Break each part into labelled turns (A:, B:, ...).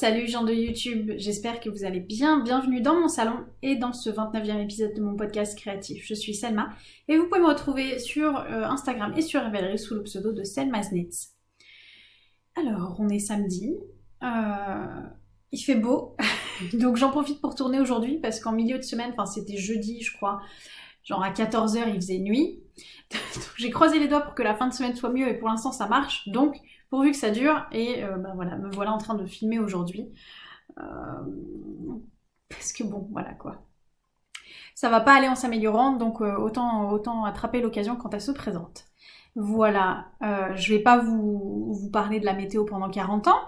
A: Salut gens de YouTube, j'espère que vous allez bien. Bienvenue dans mon salon et dans ce 29e épisode de mon podcast créatif. Je suis Selma et vous pouvez me retrouver sur euh, Instagram et sur Ravelry sous le pseudo de Selma's Knits. Alors, on est samedi, euh, il fait beau, donc j'en profite pour tourner aujourd'hui parce qu'en milieu de semaine, enfin c'était jeudi je crois, genre à 14h il faisait nuit. J'ai croisé les doigts pour que la fin de semaine soit mieux et pour l'instant ça marche, donc pourvu que ça dure. Et ben voilà, me voilà en train de filmer aujourd'hui. Euh, parce que bon, voilà quoi. Ça va pas aller en s'améliorant, donc euh, autant, autant attraper l'occasion quand elle se présente. Voilà, je vais pas vous, vous, parler de la météo pendant 40 ans.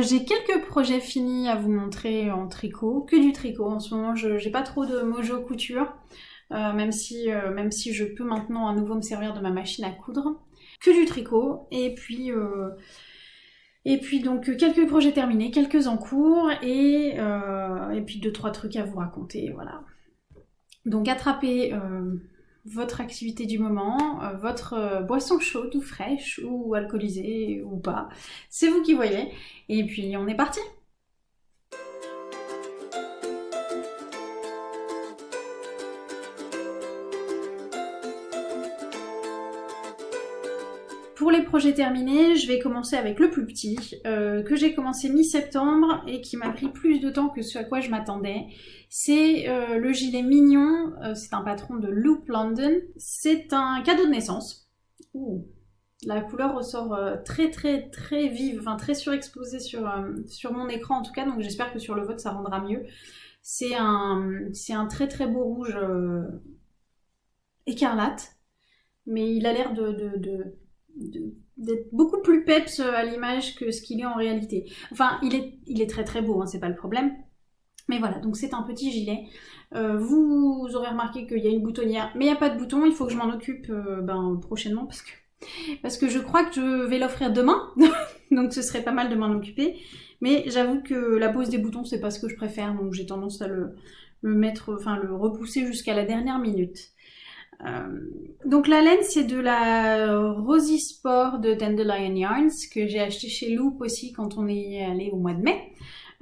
A: j'ai quelques projets finis à vous montrer en tricot, que du tricot. En ce moment, je j'ai pas trop de mojo couture, même, si, même si je peux maintenant à nouveau me servir de ma machine à coudre que du tricot. Et puis, euh, et puis donc quelques projets terminés, quelques en cours et, euh, et puis deux trois trucs à vous raconter. Voilà. Donc attrapez euh, votre activité du moment, votre boisson chaude ou fraîche ou alcoolisée ou pas. C'est vous qui voyez. Et puis on est parti. Pour les projets terminés, je vais commencer avec le plus petit, euh, que j'ai commencé mi-septembre et qui m'a pris plus de temps que ce à quoi je m'attendais. C'est euh, le gilet mignon, euh, c'est un patron de Loop London. C'est un cadeau de naissance. La couleur ressort très très très vive, enfin très surexposée sur, sur mon écran en tout cas, donc j'espère que sur le vote ça rendra mieux. C'est un, un très très beau rouge écarlate, mais il a l'air de d'être beaucoup plus peps à l'image que ce qu'il est en réalité. Enfin, il est, il est très très beau, hein, c'est pas le problème. Mais voilà, donc c'est un petit gilet. Euh, vous aurez remarqué qu'il y a une boutonnière, mais il n'y a pas de bouton, il faut que je m'en occupe euh, ben, prochainement parce que, parce que je crois que je vais l'offrir demain, donc ce serait pas mal de m'en occuper. Mais j'avoue que la pose des boutons, c'est pas ce que je préfère, donc j'ai tendance à le, le mettre, enfin le repousser jusqu'à la dernière minute. Euh, donc la laine c'est de la Rosy Sport de Dandelion Yarns que j'ai acheté chez Loop aussi quand on est allé au mois de mai.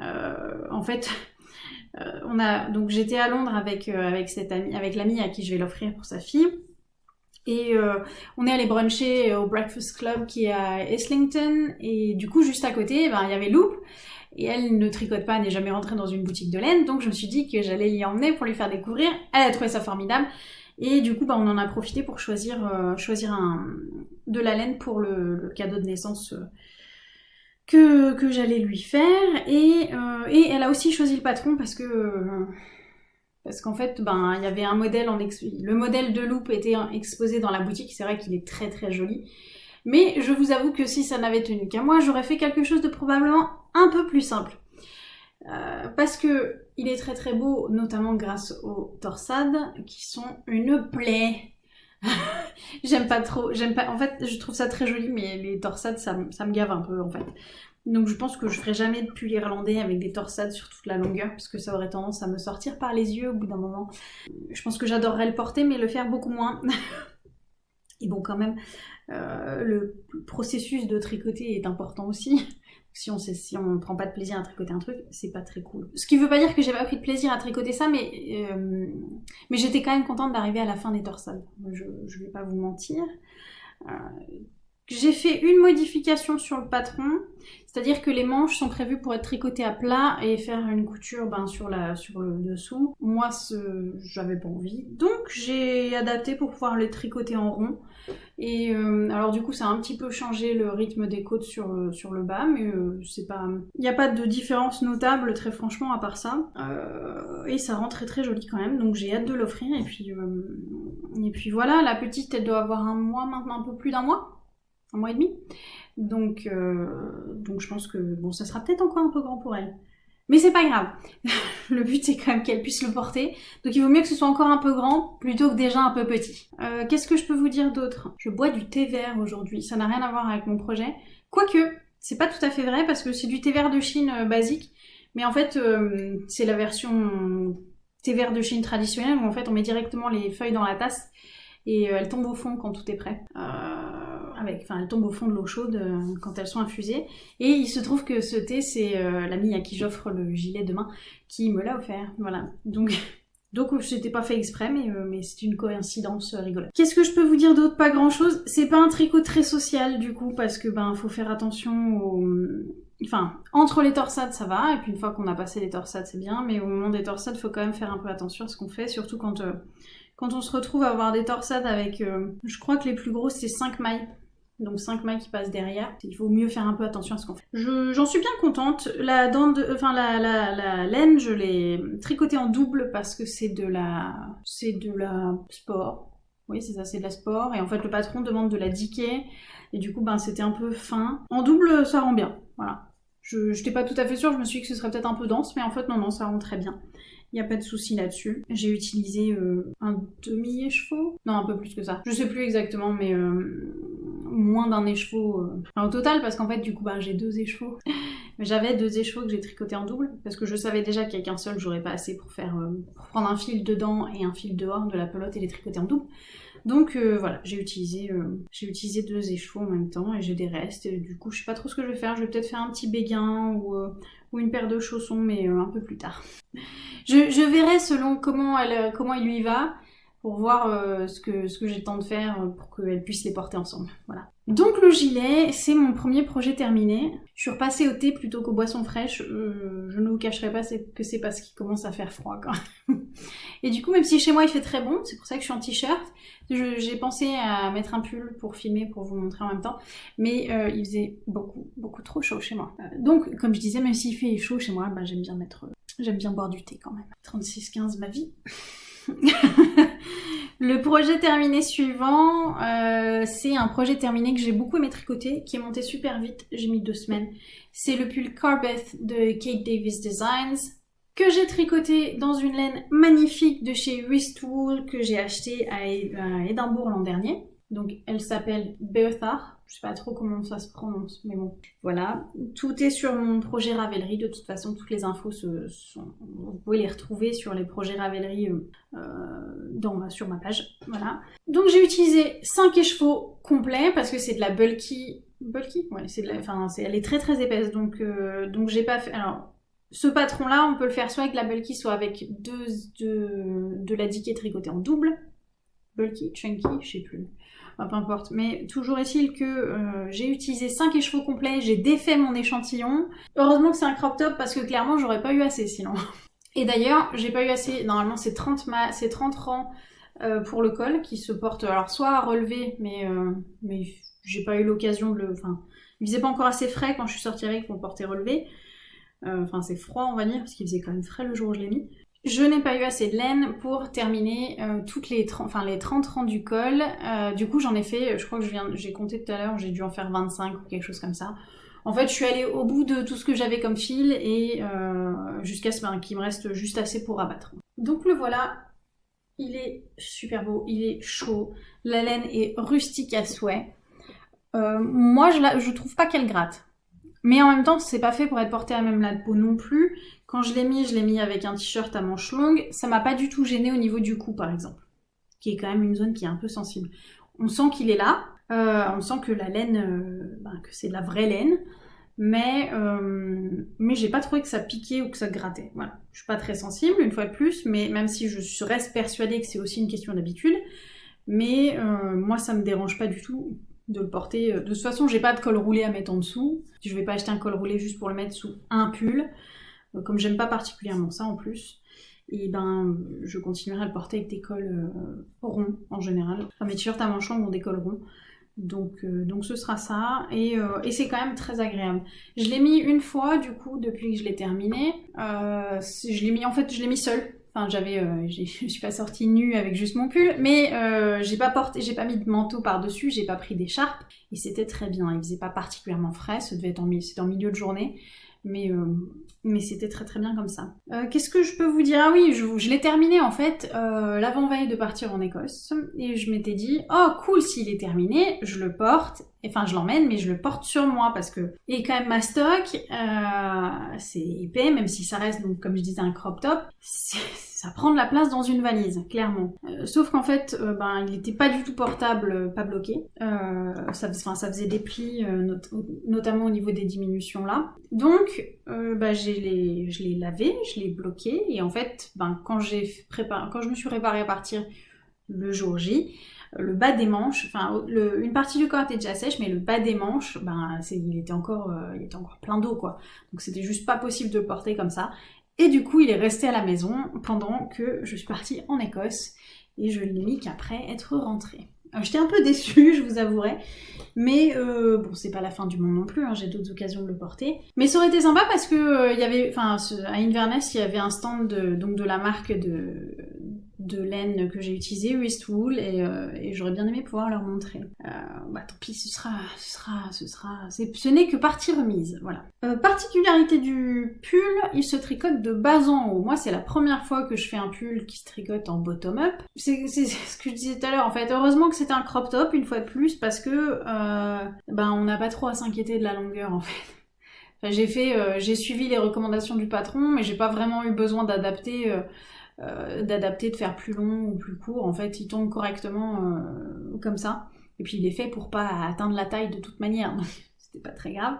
A: Euh, en fait, euh, on a donc j'étais à Londres avec avec cette amie, avec l'amie à qui je vais l'offrir pour sa fille. Et on est allé bruncher au Breakfast Club qui est à Islington. Et du coup, juste à côté, ben, il y avait Loop. Et elle ne tricote pas, n'est jamais rentrée dans une boutique de laine. Donc je me suis dit que j'allais l'y emmener pour lui faire découvrir. Elle a trouvé ça formidable. Et du coup, bah, on en a profité pour choisir, euh, choisir un, de la laine pour le, cadeau de naissance euh, que, que j'allais lui faire. Et, euh, et, elle a aussi choisi le patron parce que... parce qu'en fait, ben, il y avait un modèle en le modèle de loupe était exposé dans la boutique. C'est vrai qu'il est très très joli. Mais je vous avoue que si ça n'avait tenu qu'à moi, j'aurais fait quelque chose de probablement un peu plus simple. Euh, parce que il est très très beau, notamment grâce aux torsades qui sont une plaie. j'aime pas trop, j'aime pas. En fait, je trouve ça très joli, mais les torsades, ça, me gave un peu en fait. Donc je pense que je ferai jamais de pull irlandais avec des torsades sur toute la longueur, parce que ça aurait tendance à me sortir par les yeux au bout d'un moment. Je pense que j'adorerais le porter, mais le faire beaucoup moins. Et bon, quand même, euh, le processus de tricoter est important aussi si on si on ne prend pas de plaisir à tricoter un truc, c'est pas très cool. Ce qui veut pas dire que j'ai pas pris de plaisir à tricoter ça, mais, euh, j'étais quand même contente d'arriver à la fin des torsades. Je, je vais pas vous mentir. Euh, j'ai fait une modification sur le patron, c'est-à-dire que les manches sont prévues pour être tricotées à plat et faire une couture ben, sur, le dessous. Moi, j'avais pas envie, donc j'ai adapté pour pouvoir les tricoter en rond. Et euh, alors du coup, ça a un petit peu changé le rythme des côtes sur, euh, le bas, mais euh, c'est pas... Il n'y a pas de différence notable, très franchement, à part ça. et ça rend très très joli quand même, donc j'ai hâte de l'offrir. Et puis voilà, la petite, elle doit avoir un mois maintenant, un peu plus d'un mois un mois et demi. Donc, euh, donc je pense que bon, ça sera peut-être encore un peu grand pour elle. Mais c'est pas grave. le but c'est quand même qu'elle puisse le porter. Donc il vaut mieux que ce soit encore un peu grand plutôt que déjà un peu petit. Euh, qu'est-ce que je peux vous dire d'autre? Je bois du thé vert aujourd'hui. Ça n'a rien à voir avec mon projet. Quoique, c'est pas tout à fait vrai parce que c'est du thé vert de Chine euh, basique. Mais en fait, c'est la version thé vert de Chine traditionnelle où en fait on met directement les feuilles dans la tasse et elles tombent au fond quand tout est prêt. Enfin, elles tombent au fond de l'eau chaude euh, quand elles sont infusées. Et il se trouve que ce thé, c'est euh, l'ami à qui j'offre le gilet demain qui me l'a offert. Voilà. Donc, donc c'était pas fait exprès, mais, euh, mais c'est une coïncidence rigolote. Qu'est-ce que je peux vous dire d'autre? Pas grand-chose. C'est pas un tricot très social du coup, parce que ben faut faire attention Enfin, entre les torsades, ça va, et puis une fois qu'on a passé les torsades, c'est bien, mais au moment des torsades, faut quand même faire un peu attention à ce qu'on fait, surtout quand, euh, quand on se retrouve à avoir des torsades avec, je crois que les plus grosses, c'est 5 mailles. Donc 5 mailles qui passent derrière. Il faut mieux faire un peu attention à ce qu'on fait. J'en suis bien contente. La, dent de, enfin, la, la, la laine, je l'ai tricotée en double parce que c'est de la... C'est de la sport. Oui, c'est ça, c'est de la sport. Et en fait, le patron demande de la diquer. Et du coup, ben, c'était un peu fin. En double, ça rend bien. Voilà. Je n'étais pas tout à fait sûre, je me suis dit que ce serait peut-être un peu dense, mais en fait non, non, ça rend très bien. Il n'y a pas de souci là-dessus. J'ai utilisé euh, un demi-écheveau Non, un peu plus que ça. Je sais plus exactement, mais euh, moins d'un écheveau. Euh. au total, parce qu'en fait, du coup, bah, j'ai deux écheveaux. J'avais deux écheveaux que j'ai tricotés en double, parce que je savais déjà qu'avec un seul, j'aurais pas assez pour faire pour prendre un fil dedans et un fil dehors de la pelote et les tricoter en double. Donc euh, voilà, j'ai utilisé, euh, deux échevaux en même temps et j'ai des restes. Du coup, je sais pas trop ce que je vais faire. Je vais peut-être faire un petit béguin ou, euh, une paire de chaussons, mais un peu plus tard. Je, je, verrai selon comment, elle, comment il lui va pour voir ce que, ce que j'ai le temps de faire pour qu'elle puisse les porter ensemble. Voilà. Donc le gilet, c'est mon premier projet terminé. Je suis repassée au thé plutôt qu'aux boissons fraîches. Euh, je ne vous cacherai pas que c'est parce qu'il commence à faire froid. Et du coup, même si chez moi il fait très bon, c'est pour ça que je suis en t-shirt, j'ai pensé à mettre un pull pour filmer, pour vous montrer en même temps. Mais euh, il faisait beaucoup, beaucoup trop chaud chez moi. Euh, donc, comme je disais, même s'il fait chaud chez moi, bah, j'aime bien. J'aime bien boire du thé quand même. 36-15 ma vie. Le projet terminé suivant, euh, c'est un projet terminé que j'ai beaucoup aimé tricoter, qui est monté super vite, j'ai mis deux semaines. C'est le pull Carbeth de Kate Davis Designs, que j'ai tricoté dans une laine magnifique de chez Wristwool que j'ai acheté à Édimbourg l'an dernier. Donc elle s'appelle Bertha, je sais pas trop comment ça se prononce, mais bon. Voilà, tout est sur mon projet Ravelry. De toute façon, toutes les infos vous pouvez les retrouver sur les projets Ravelry euh, euh sur ma page. Voilà. Donc j'ai utilisé 5 écheveaux complets parce que c'est de la bulky. Bulky? Ouais, c'est de la, enfin, elle est très très épaisse. Donc, euh, donc j'ai pas fait. Alors, ce patron-là, on peut le faire soit avec la bulky, soit avec deux, de, de la diquée tricotée en double. Bulky, chunky, je sais plus peu importe. Mais toujours est-il que euh, j'ai utilisé 5 écheveaux complets, j'ai défait mon échantillon. Heureusement que c'est un crop top parce que clairement j'aurais pas eu assez sinon. Et d'ailleurs, j'ai pas eu assez, normalement c'est 30, 30 rangs euh, pour le col qui se porte alors soit à relever, mais, euh, mais j'ai pas eu l'occasion de le... Enfin, il faisait pas encore assez frais quand je suis sortie avec pour porter relevé. Enfin, c'est froid, on va dire, parce qu'il faisait quand même frais le jour où je l'ai mis. Je n'ai pas eu assez de laine pour terminer euh, toutes les 30, enfin, les 30 rangs du col. Euh, du coup, j'en ai fait, je crois que j'ai compté tout à l'heure, j'ai dû en faire 25 ou quelque chose comme ça. En fait, je suis allée au bout de tout ce que j'avais comme fil et euh, jusqu'à ce qu'il me reste juste assez pour abattre. Donc le voilà, il est super beau, il est chaud, la laine est rustique à souhait. moi, je, la, je trouve pas qu'elle gratte. Mais en même temps, c'est pas fait pour être porté à même la peau non plus. Quand je l'ai mis, je l'ai mis avec un t-shirt à manches longues. Ça m'a pas du tout gêné au niveau du cou, par exemple. Qui est quand même une zone qui est un peu sensible. On sent qu'il est là. Euh, on sent que la laine, euh, ben, que c'est de la vraie laine. Mais, euh, mais j'ai pas trouvé que ça piquait ou que ça grattait. Voilà. Je suis pas très sensible, une fois de plus, mais même si je reste persuadée que c'est aussi une question d'habitude. Mais moi, ça me dérange pas du tout de le porter. De toute façon, j'ai pas de col roulé à mettre en dessous. Je vais pas acheter un col roulé juste pour le mettre sous un pull. Euh, comme j'aime pas particulièrement ça en plus, et ben je continuerai à le porter avec des cols euh, ronds en général. Enfin, mes t-shirts à manches longues ont des ronds. Donc, euh, donc ce sera ça. Et, c'est quand même très agréable. Je l'ai mis une fois du coup depuis que je l'ai terminé. je l'ai mis en fait je l'ai mis seul. Enfin j'avais je suis pas sortie nue avec juste mon pull, mais j'ai pas porté, j'ai pas mis de manteau par-dessus, j'ai pas pris d'écharpe. Et c'était très bien. Il faisait pas particulièrement frais, ça devait être en, en milieu de journée. Mais mais c'était très très bien comme ça. Euh, qu'est-ce que je peux vous dire? Ah oui, je, l'ai terminé en fait euh, l'avant-veille de partir en Écosse, et je m'étais dit, oh cool, s'il est terminé, je le porte, enfin je l'emmène, mais je le porte sur moi, parce que, et quand même ma stock, euh, c'est épais, même si ça reste, comme je disais, un crop top, ça prend de la place dans une valise, clairement. Euh, sauf qu'en fait, euh, ben, il n'était pas du tout portable, euh, pas bloqué. ça, ça faisait des plis, notamment au niveau des diminutions là. Donc, ben, je l'ai lavé, je l'ai bloqué, et en fait, ben, quand, quand je me suis réparée à partir le jour J, le bas des manches, enfin une partie du corps était déjà sèche, mais le bas des manches, ben il était encore, il était encore plein d'eau quoi. Donc c'était juste pas possible de le porter comme ça. Et du coup, il est resté à la maison pendant que je suis partie en Écosse et je l'ai mis qu'après être rentrée. Euh, j'étais un peu déçue, je vous avouerai, mais euh, bon, c'est pas la fin du monde non plus, hein, j'ai d'autres occasions de le porter. Mais ça aurait été sympa parce que euh, y avait, enfin, à Inverness, il y avait un stand donc de la marque de, de laine que j'ai utilisé, Westwool, et, euh, et j'aurais bien aimé pouvoir leur montrer. Euh, bah tant pis, ce sera, ce sera, ce sera, ce n'est que partie remise, voilà. Euh, particularité du pull, il se tricote de bas en haut. Moi, c'est la première fois que je fais un pull qui se tricote en bottom-up. C'est ce que je disais tout à l'heure, en fait. Heureusement que c'était un crop top, une fois de plus, parce que, euh, ben, on n'a pas trop à s'inquiéter de la longueur, en fait. Enfin, j'ai fait, j'ai suivi les recommandations du patron, mais j'ai pas vraiment eu besoin d'adapter d'adapter, de faire plus long ou plus court. En fait, il tombe correctement euh, comme ça. Et puis il est fait pour pas atteindre la taille de toute manière, c'était pas très grave.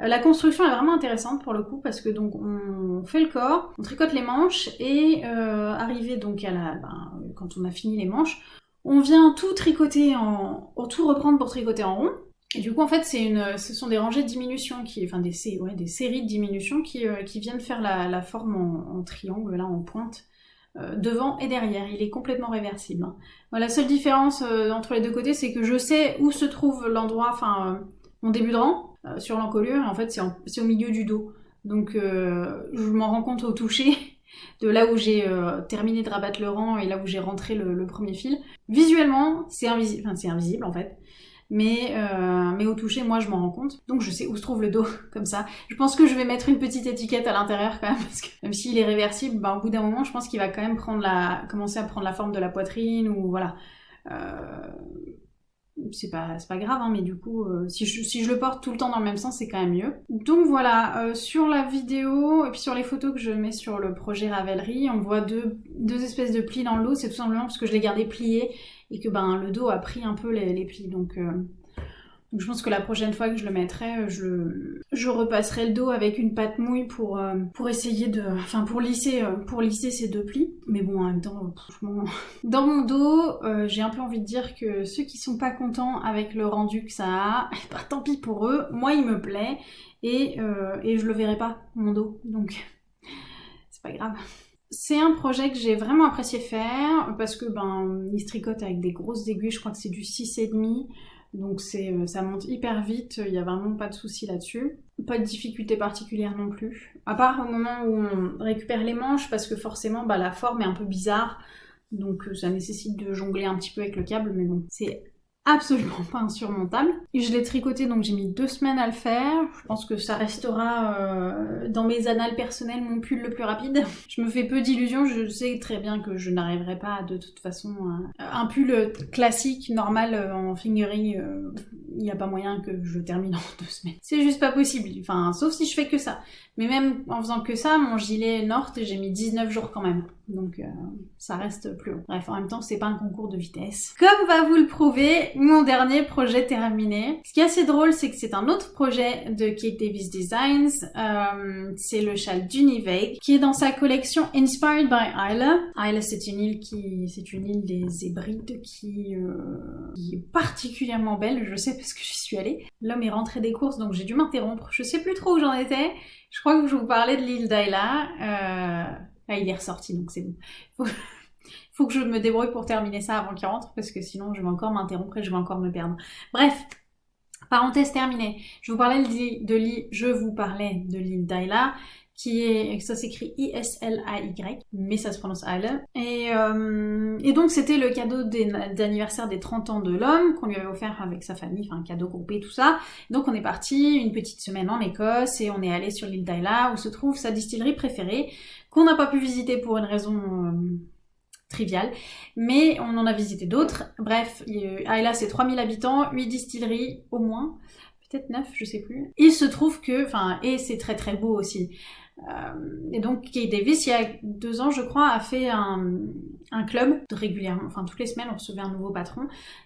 A: Euh, la construction est vraiment intéressante pour le coup parce que donc on fait le corps, on tricote les manches et arrivé donc à la, ben, quand on a fini les manches, on vient tout tricoter en, tout reprendre pour tricoter en rond. Et du coup, en fait, c'est une, ce sont des rangées de diminution, qui, enfin des, séries de diminutions qui, qui viennent faire la, forme en, triangle, là, en pointe, euh, devant et derrière. Il est complètement réversible. Hein. la seule différence euh, entre les deux côtés, c'est que je sais où se trouve l'endroit, enfin euh, mon début de rang sur l'encolure, en fait c'est au milieu du dos. Donc je m'en rends compte au toucher de là où j'ai terminé de rabattre le rang et là où j'ai rentré le, le, premier fil. Visuellement, c'est invisible, enfin c'est invisible en fait mais, euh, mais au toucher, moi, je m'en rends compte. Donc, je sais où se trouve le dos, comme ça. Je pense que je vais mettre une petite étiquette à l'intérieur quand même, parce que même s'il est réversible, ben, au bout d'un moment, je pense qu'il va quand même commencer à prendre la forme de la poitrine, ou voilà. Euh, c'est pas, grave, hein, mais du coup, euh, si, je, le porte tout le temps dans le même sens, c'est quand même mieux. Donc voilà, sur la vidéo, et puis sur les photos que je mets sur le projet Ravelry, on voit deux, deux espèces de plis dans le dos, c'est tout simplement parce que je l'ai gardé plié, et que ben, le dos a pris un peu les, plis. Donc, euh, donc, je pense que la prochaine fois que je le mettrai, je, je repasserai le dos avec une pâte mouille pour, euh, pour essayer de... Enfin, pour lisser, euh, pour lisser ces deux plis. Mais bon, en même temps, franchement... Dans mon dos, j'ai un peu envie de dire que ceux qui sont pas contents avec le rendu que ça a, bah, tant pis pour eux. Moi, il me plaît. Et, et je le verrai pas, mon dos. Donc, c'est pas grave. C'est un projet que j'ai vraiment apprécié faire parce que ben il se tricote avec des grosses aiguilles, je crois que c'est du 6,5 donc c'est euh, ça monte hyper vite, il n'y a vraiment pas de souci là-dessus. Pas de difficulté particulière non plus. À part au moment où on récupère les manches parce que forcément bah, la forme est un peu bizarre. Donc euh, ça nécessite de jongler un petit peu avec le câble. Mais bon c'est absolument pas insurmontable. Je l'ai tricoté donc j'ai mis deux semaines à le faire. Je pense que ça restera euh, dans mes annales personnelles mon pull le plus rapide. Je me fais peu d'illusions, je sais très bien que je n'arriverai pas de toute façon à... un pull classique, normal euh, en fingerie, euh, il n'y a pas moyen que je termine en deux semaines. C'est juste pas possible, enfin sauf si je fais que ça. Mais même en faisant que ça, mon gilet North, j'ai mis 19 jours quand même. Donc euh, ça reste plus long. Bref, en même temps, c'est pas un concours de vitesse. Comme va vous le prouver, mon dernier projet terminé. Ce qui est assez drôle, c'est que c'est un autre projet de Kate Davis Designs. Euh, c'est le châle d'Univague, qui est dans sa collection Inspired by Isla. Isla, c'est une île qui, c'est une île des Hébrides qui, euh, qui est particulièrement belle. Je sais parce que j'y suis allée. L'homme est rentré des courses, donc j'ai dû m'interrompre. Je sais plus trop où j'en étais. Je crois que je vous parlais de l'île d'Ayla. Euh... Ah, il est ressorti, donc c'est bon. Faut... faut que je me débrouille pour terminer ça avant qu'il rentre, parce que sinon je vais encore m'interrompre et je vais encore me perdre. Bref, parenthèse terminée. Je vous parlais de l'île, je vous parlais de l'île d'Ayla qui est, ça s'écrit I-S-L-A-Y, mais ça se prononce Isle. Et, euh, et donc c'était le cadeau d'anniversaire des 30 ans de l'homme qu'on lui avait offert avec sa famille, enfin un cadeau groupé, tout ça. Donc on est parti une petite semaine en Écosse et on est allé sur l'île d'Ayla où se trouve sa distillerie préférée, qu'on n'a pas pu visiter pour une raison... Euh, triviale, mais on en a visité d'autres. Bref, Ayla c'est 3000 habitants, 8 distilleries au moins, peut-être neuf, je sais plus. Il se trouve que, enfin, et c'est très très beau aussi. Euh, et donc Kay Davis, il y a deux ans, je crois, a fait un, club régulièrement, enfin toutes les semaines, on recevait un nouveau patron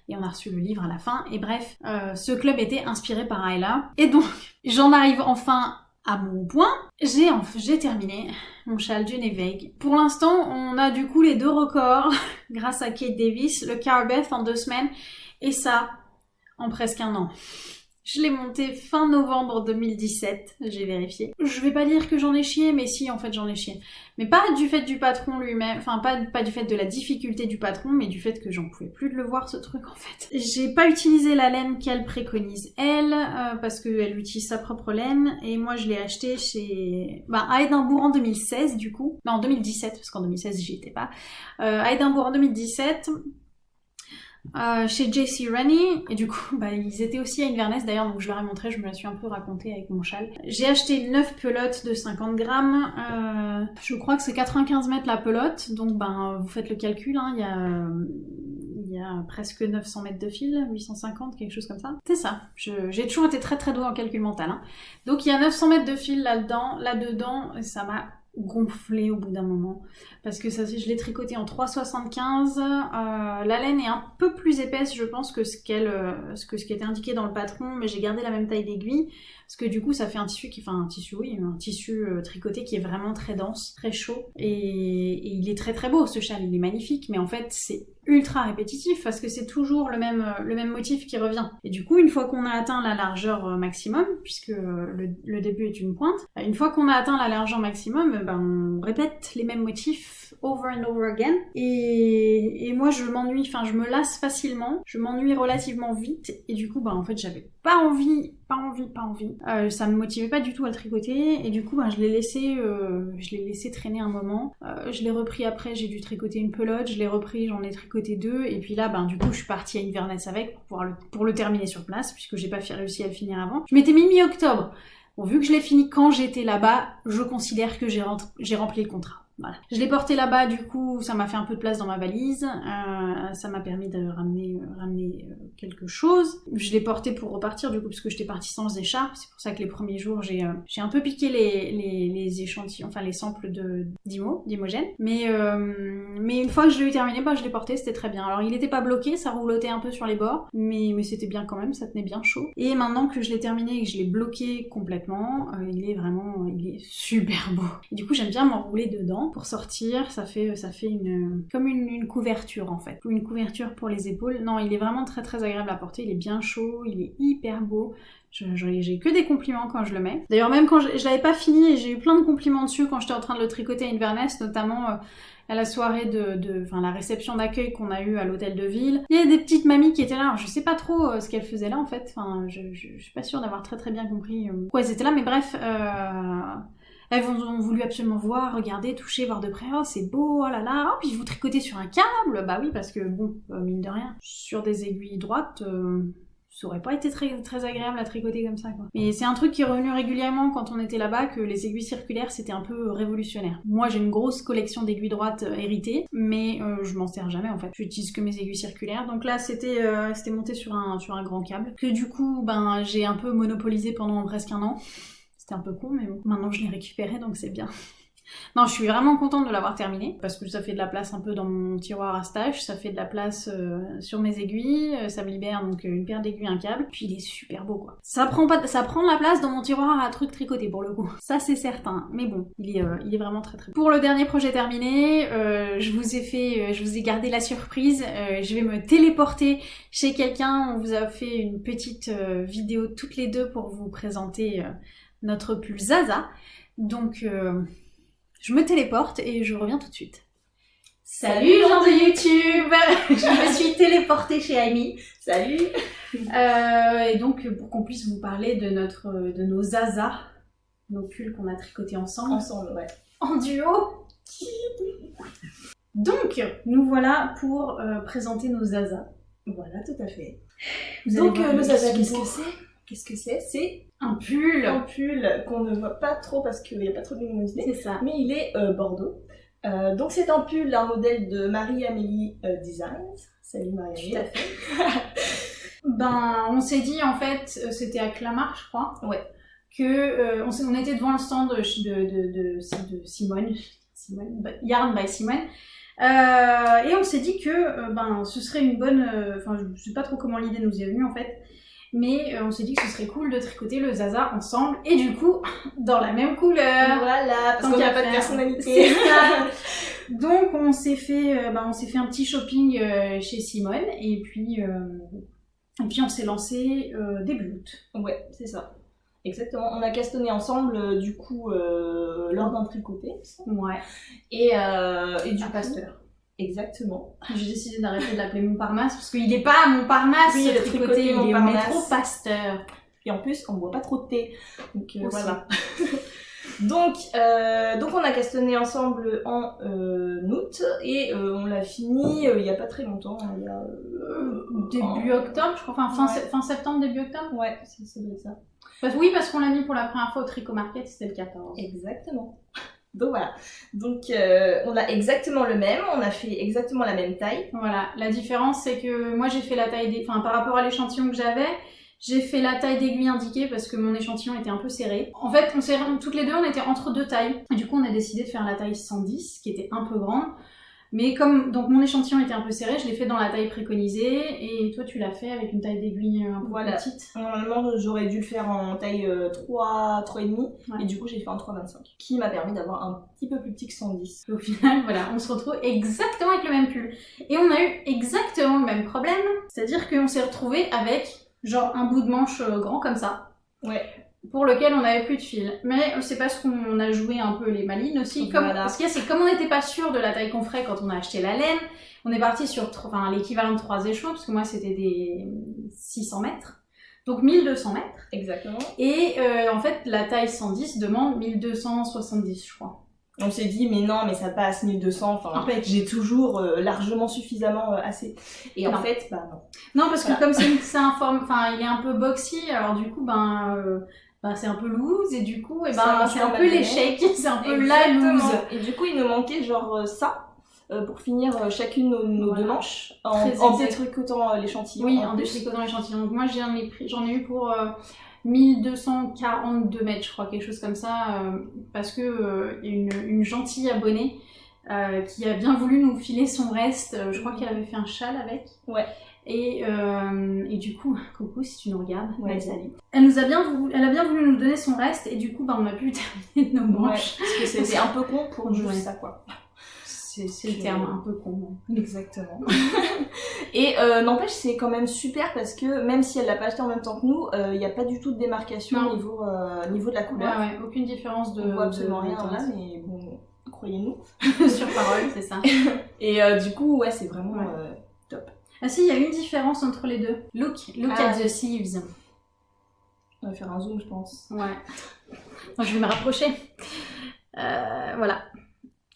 A: et on a reçu le livre à la fin. Et bref, euh, ce club était inspiré par Ayla. Et donc, j'en arrive enfin à mon point. J'ai terminé mon châle du Vague. Pour l'instant, on a du coup les deux records grâce à Kate Davis, le Carbeth en deux semaines et ça en presque un an. Je l'ai monté fin novembre 2017, j'ai vérifié. Je vais pas dire que j'en ai chié, mais si, en fait, j'en ai chié. Mais pas du fait du patron lui-même, enfin, pas, pas du fait de la difficulté du patron, mais du fait que j'en pouvais plus de le voir, ce truc, en fait. J'ai pas utilisé la laine qu'elle préconise, elle, euh, parce qu'elle utilise sa propre laine, et moi, je l'ai acheté chez... Bah, à en 2016, du coup. Non, en 2017, parce qu'en 2016, j'y étais pas. Euh, à en 2017, euh, chez JC Rennie et du coup bah, ils étaient aussi à Inverness d'ailleurs donc je leur ai montré, je me la suis un peu racontée avec mon châle. J'ai acheté 9 pelotes de 50 grammes, euh, je crois que c'est 95 mètres la pelote donc ben vous faites le calcul, hein, il y a il y a presque 900 mètres de fil, 850, quelque chose comme ça. C'est ça. J'ai toujours été très très douée en calcul mental. Hein. Donc il y a 900 mètres de fil là-dedans, là-dedans, ça m'a gonflé au bout d'un moment. Parce que ça je l'ai tricoté en 3,75 euh, la laine est un peu plus épaisse je pense que euh, ce que ce qui était indiqué dans le patron mais j'ai gardé la même taille d'aiguille parce que du coup ça fait un tissu qui fait un tissu oui un tissu euh, tricoté qui est vraiment très dense très chaud et, et, il est très très beau ce châle il est magnifique mais en fait c'est ultra répétitif parce que c'est toujours le même, euh, le même motif qui revient. Et du coup, une fois qu'on a atteint la largeur euh, maximum, puisque le, le début est une pointe, une fois qu'on a atteint la largeur maximum, ben, on répète les mêmes motifs over and over again. Et, et moi, je m'ennuie, enfin, je me lasse facilement, je m'ennuie relativement vite, et du coup, bah, en fait, j'avais pas envie, pas envie, pas envie. Euh, ça me motivait pas du tout à le tricoter, et du coup, bah, je l'ai laissé, euh, je l'ai laissé traîner un moment. Euh, je l'ai repris après, j'ai dû tricoter une pelote, je l'ai repris, j'en ai tricoté deux, et puis là, ben, du coup, je suis partie à Inverness avec pour, pouvoir le, pour le terminer sur place, puisque j'ai pas réussi à le finir avant. Je m'étais mis mi-octobre. Bon, vu que je l'ai fini quand j'étais là-bas, je considère que j'ai rempli le contrat. Voilà. Je l'ai porté là-bas, du coup, ça m'a fait un peu de place dans ma valise. Euh, ça m'a permis de ramener, euh, ramener euh, quelque chose. Je l'ai porté pour repartir, du coup, parce que j'étais partie sans écharpe. C'est pour ça que les premiers jours, j'ai j'ai un peu piqué les, les, les, échantillons, enfin les samples d'Imo, d'Imogène. Mais, mais une fois que je l'ai eu terminé, bah, je l'ai porté, c'était très bien. Alors, il n'était pas bloqué, ça roulotait un peu sur les bords, mais, mais c'était bien quand même, ça tenait bien chaud. Et maintenant que je l'ai terminé et que je l'ai bloqué complètement, il est vraiment, il est super beau. Du coup, j'aime bien m'enrouler dedans pour sortir. Ça fait, ça fait une, comme une, couverture en fait. Une couverture pour les épaules. Non, il est vraiment très très agréable à porter. Il est bien chaud, il est hyper beau. J'ai que des compliments quand je le mets. D'ailleurs, même quand je, je l'avais pas fini et j'ai eu plein de compliments dessus quand j'étais en train de le tricoter à Inverness, notamment euh, à la soirée de, enfin la réception d'accueil qu'on a eu à l'hôtel de ville. Il y a des petites mamies qui étaient là. Alors, je sais pas trop euh, ce qu'elles faisaient là en fait. Enfin, je, je, suis pas sûre d'avoir très très bien compris euh, pourquoi elles étaient là, mais bref. Elles ont voulu absolument voir, regarder, toucher, voir de près. Oh, c'est beau, oh là là. Oh, puis vous tricotez sur un câble. Bah oui, parce que bon, euh, mine de rien, sur des aiguilles droites, euh, ça aurait pas été très, très agréable à tricoter comme ça, quoi. Mais c'est un truc qui est revenu régulièrement quand on était là-bas, que les aiguilles circulaires, c'était un peu révolutionnaire. Moi, j'ai une grosse collection d'aiguilles droites euh, héritées, mais je m'en sers jamais, en fait. J'utilise que mes aiguilles circulaires. Donc là, c'était c'était monté sur un, sur un grand câble, que du coup, ben, j'ai un peu monopolisé pendant presque un an. C'était un peu con, mais. Maintenant, je l'ai récupéré, donc c'est bien. Non, je suis vraiment contente de l'avoir terminé parce que ça fait de la place un peu dans mon tiroir à stache, ça fait de la place euh, sur mes aiguilles, euh, ça me libère donc euh, une paire d'aiguilles, un câble, puis il est super beau quoi. Ça prend pas, ça prend la place dans mon tiroir à trucs tricotés pour le coup, ça c'est certain. Mais bon, il est, il est vraiment très très. Beau. Pour le dernier projet terminé, je vous ai fait, je vous ai gardé la surprise. je vais me téléporter chez quelqu'un. On vous a fait une petite vidéo toutes les deux pour vous présenter notre pull Zaza. Donc, euh, je me téléporte et je reviens tout de suite.
B: Salut gens de YouTube Je me suis téléportée chez Amy. Salut
A: euh, Et donc, pour qu'on puisse vous parler de, notre, de nos Zaza, nos pulls qu'on a tricotés ensemble.
B: Ensemble, ouais.
A: En duo Donc, nous voilà pour euh, présenter nos Zaza.
B: Voilà, tout à fait.
A: donc, nos Zaza, qu'est-ce que c'est? Qu'est-ce que c'est? C'est un pull
B: Un pull qu'on ne voit pas trop parce qu'il n'y a pas trop de luminosité.
A: C'est ça.
B: Mais il est euh, bordeaux. Euh, donc c'est un pull, un modèle de Marie-Amélie euh, Designs. Salut Marie-Amélie.
A: Tout à fait. Ben, on s'est dit en fait, c'était à Clamart, je crois.
B: Ouais.
A: Que on, était devant le stand de, de, de, de, de Simone, Simone, bah, Yarn by Simone. Euh, et on s'est dit que euh, ben ce serait une bonne, euh, enfin je sais pas trop comment l'idée nous est venue en fait, mais euh, on s'est dit que ce serait cool de tricoter le Zaza ensemble et du coup dans la même couleur.
B: Voilà, parce qu'on n'a
A: qu'à
B: pas de personnalité.
A: Ça. Donc on s'est fait, euh, ben, on s'est fait un petit shopping euh, chez Simone et puis et puis on s'est lancé début août.
B: Ouais, c'est ça. Exactement. On a castonné ensemble, euh, du coup, euh, lors d'un tricoté.
A: Ouais.
B: Et, euh, et du.
A: Pasteur.
B: Exactement.
A: J'ai décidé d'arrêter de l'appeler Montparnasse parce qu'il est pas à Montparnasse
B: Oui, le
A: tricoté, il est au métro Pasteur.
B: Et en plus, on boit pas trop de thé. Donc euh, voilà. donc, euh, donc on a castonné ensemble en euh, août et on l'a fini il y a pas très longtemps. hein, il y a,
A: Début
B: en-
A: octobre, je crois, enfin fin,
B: Ouais.
A: se- fin septembre, début octobre?
B: Ouais, c'est ça.
A: Parce- oui, parce qu'on l'a mis pour la première fois au Tricot Market, c'était le 14.
B: Exactement. Donc voilà. Donc euh, on a exactement le même, on a fait exactement la même taille.
A: Voilà, la différence c'est que moi j'ai fait la taille des... Enfin par rapport à l'échantillon que j'avais, j'ai fait la taille d'aiguille indiquée parce que mon échantillon était un peu serré. En fait, on s'est... toutes les deux on était entre deux tailles. Du coup on a décidé de faire la taille 110 qui était un peu grande. Mais comme donc mon échantillon était un peu serré, je l'ai fait dans la taille préconisée et toi tu l'as fait avec une taille d'aiguille un peu
B: Voilà.
A: petite.
B: Normalement j'aurais dû le faire en taille euh, 3, 3,5
A: Ouais.
B: et du coup j'ai fait en 3,25 qui m'a permis d'avoir un petit peu plus petit que 110.
A: Et Au final, voilà, on se retrouve exactement avec le même pull. Et on a eu exactement le même problème, c'est-à-dire qu'on s'est retrouvé avec genre un bout de manche euh, grand comme ça.
B: Ouais.
A: Pour lequel on n'avait plus de fil. Mais c'est parce qu'on a joué un peu les malines aussi. Comme,
B: Voilà.
A: Ce qu'il y a, c'est comme on n'était pas sûr de la taille qu'on ferait quand on a acheté la laine, on est parti sur enfin, l'équivalent de trois échelons, parce que moi c'était des 600 mètres. Donc 1200 mètres.
B: Exactement.
A: Et euh, en fait, la taille 110 demande 1270, je crois.
B: On s'est dit mais non mais ça passe 1200, enfin
A: En fait.
B: j'ai toujours euh, largement suffisamment euh, assez. Et en
A: Non.
B: fait bah non.
A: Non, parce que comme c'est un forme, enfin, il est un peu boxy, alors du coup, ben, ben, c'est un peu loose et du coup, et
B: Ça
A: ben, c'est un peu l'échec, c'est un peu la loose.
B: Et du coup il nous manquait genre euh, ça euh, pour finir euh, chacune nos, nos
A: Voilà.
B: deux manches en, en détricotant l'échantillon.
A: Oui,
B: en
A: en détricotant l'échantillon. Donc moi, j'en ai pris, j'en ai eu pour euh, 1242 mètres, je crois, quelque chose comme ça, euh, parce que euh, il y a une, une gentille abonnée qui a bien voulu nous filer son reste. Je crois qu'elle avait fait un châle avec.
B: Ouais.
A: Et, euh, et du coup, coucou si tu nous regardes,
B: Ouais.
A: Elle nous a bien voulu, elle a bien voulu nous donner son reste et du coup, bah, on a pu terminer nos
B: Ouais,
A: manches.
B: parce que c'était un peu con pour juste ça quoi.
A: C'est le terme un peu con.
B: Exactement. Et euh, n'empêche, c'est quand même super parce que même si elle l'a pas acheté en même temps que nous, il n'y a pas du tout de démarcation au niveau, euh, niveau de la couleur.
A: ouais, aucune différence de.
B: On voit absolument
A: de-
B: rien
A: de
B: là, mais bon, croyez-nous.
A: Sur parole, c'est ça.
B: Et euh, du coup, ouais, c'est vraiment
A: Ouais. Ah si, il y a une différence entre les deux. Look, look
B: Ah.
A: at the sleeves.
B: On va faire un zoom, je pense.
A: Ouais. Moi, je vais me rapprocher. Euh, voilà.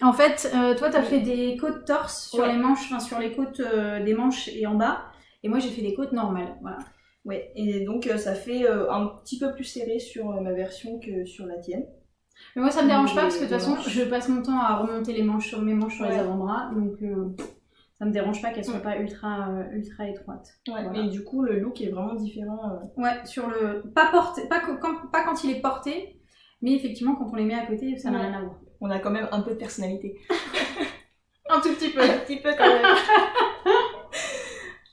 A: En fait, euh, toi, t'as fait des côtes torse sur
B: Ouais.
A: les manches, enfin sur les côtes euh, des manches et en bas. Et moi, j'ai fait des côtes normales. Voilà.
B: Ouais, et donc euh, ça fait euh, un petit peu plus serré sur euh, ma version que sur la tienne.
A: Mais moi, ça me dérange pas parce que de toute façon,
B: manches.
A: je passe mon temps à remonter les manches sur mes manches sur les avant-bras. Donc, euh, ça me dérange pas qu'elles soient
B: Ouais.
A: pas ultra, euh, ultra étroites.
B: Ouais,
A: Voilà.
B: et du coup, le look est vraiment différent. euh.
A: Ouais, sur le. Pas porté, pas, quand, pas quand il est porté, mais effectivement, quand on les met à côté, ça n'a
B: Ouais.
A: rien à voir.
B: On a quand même un peu de personnalité.
A: Un tout petit peu.
B: un petit peu quand même.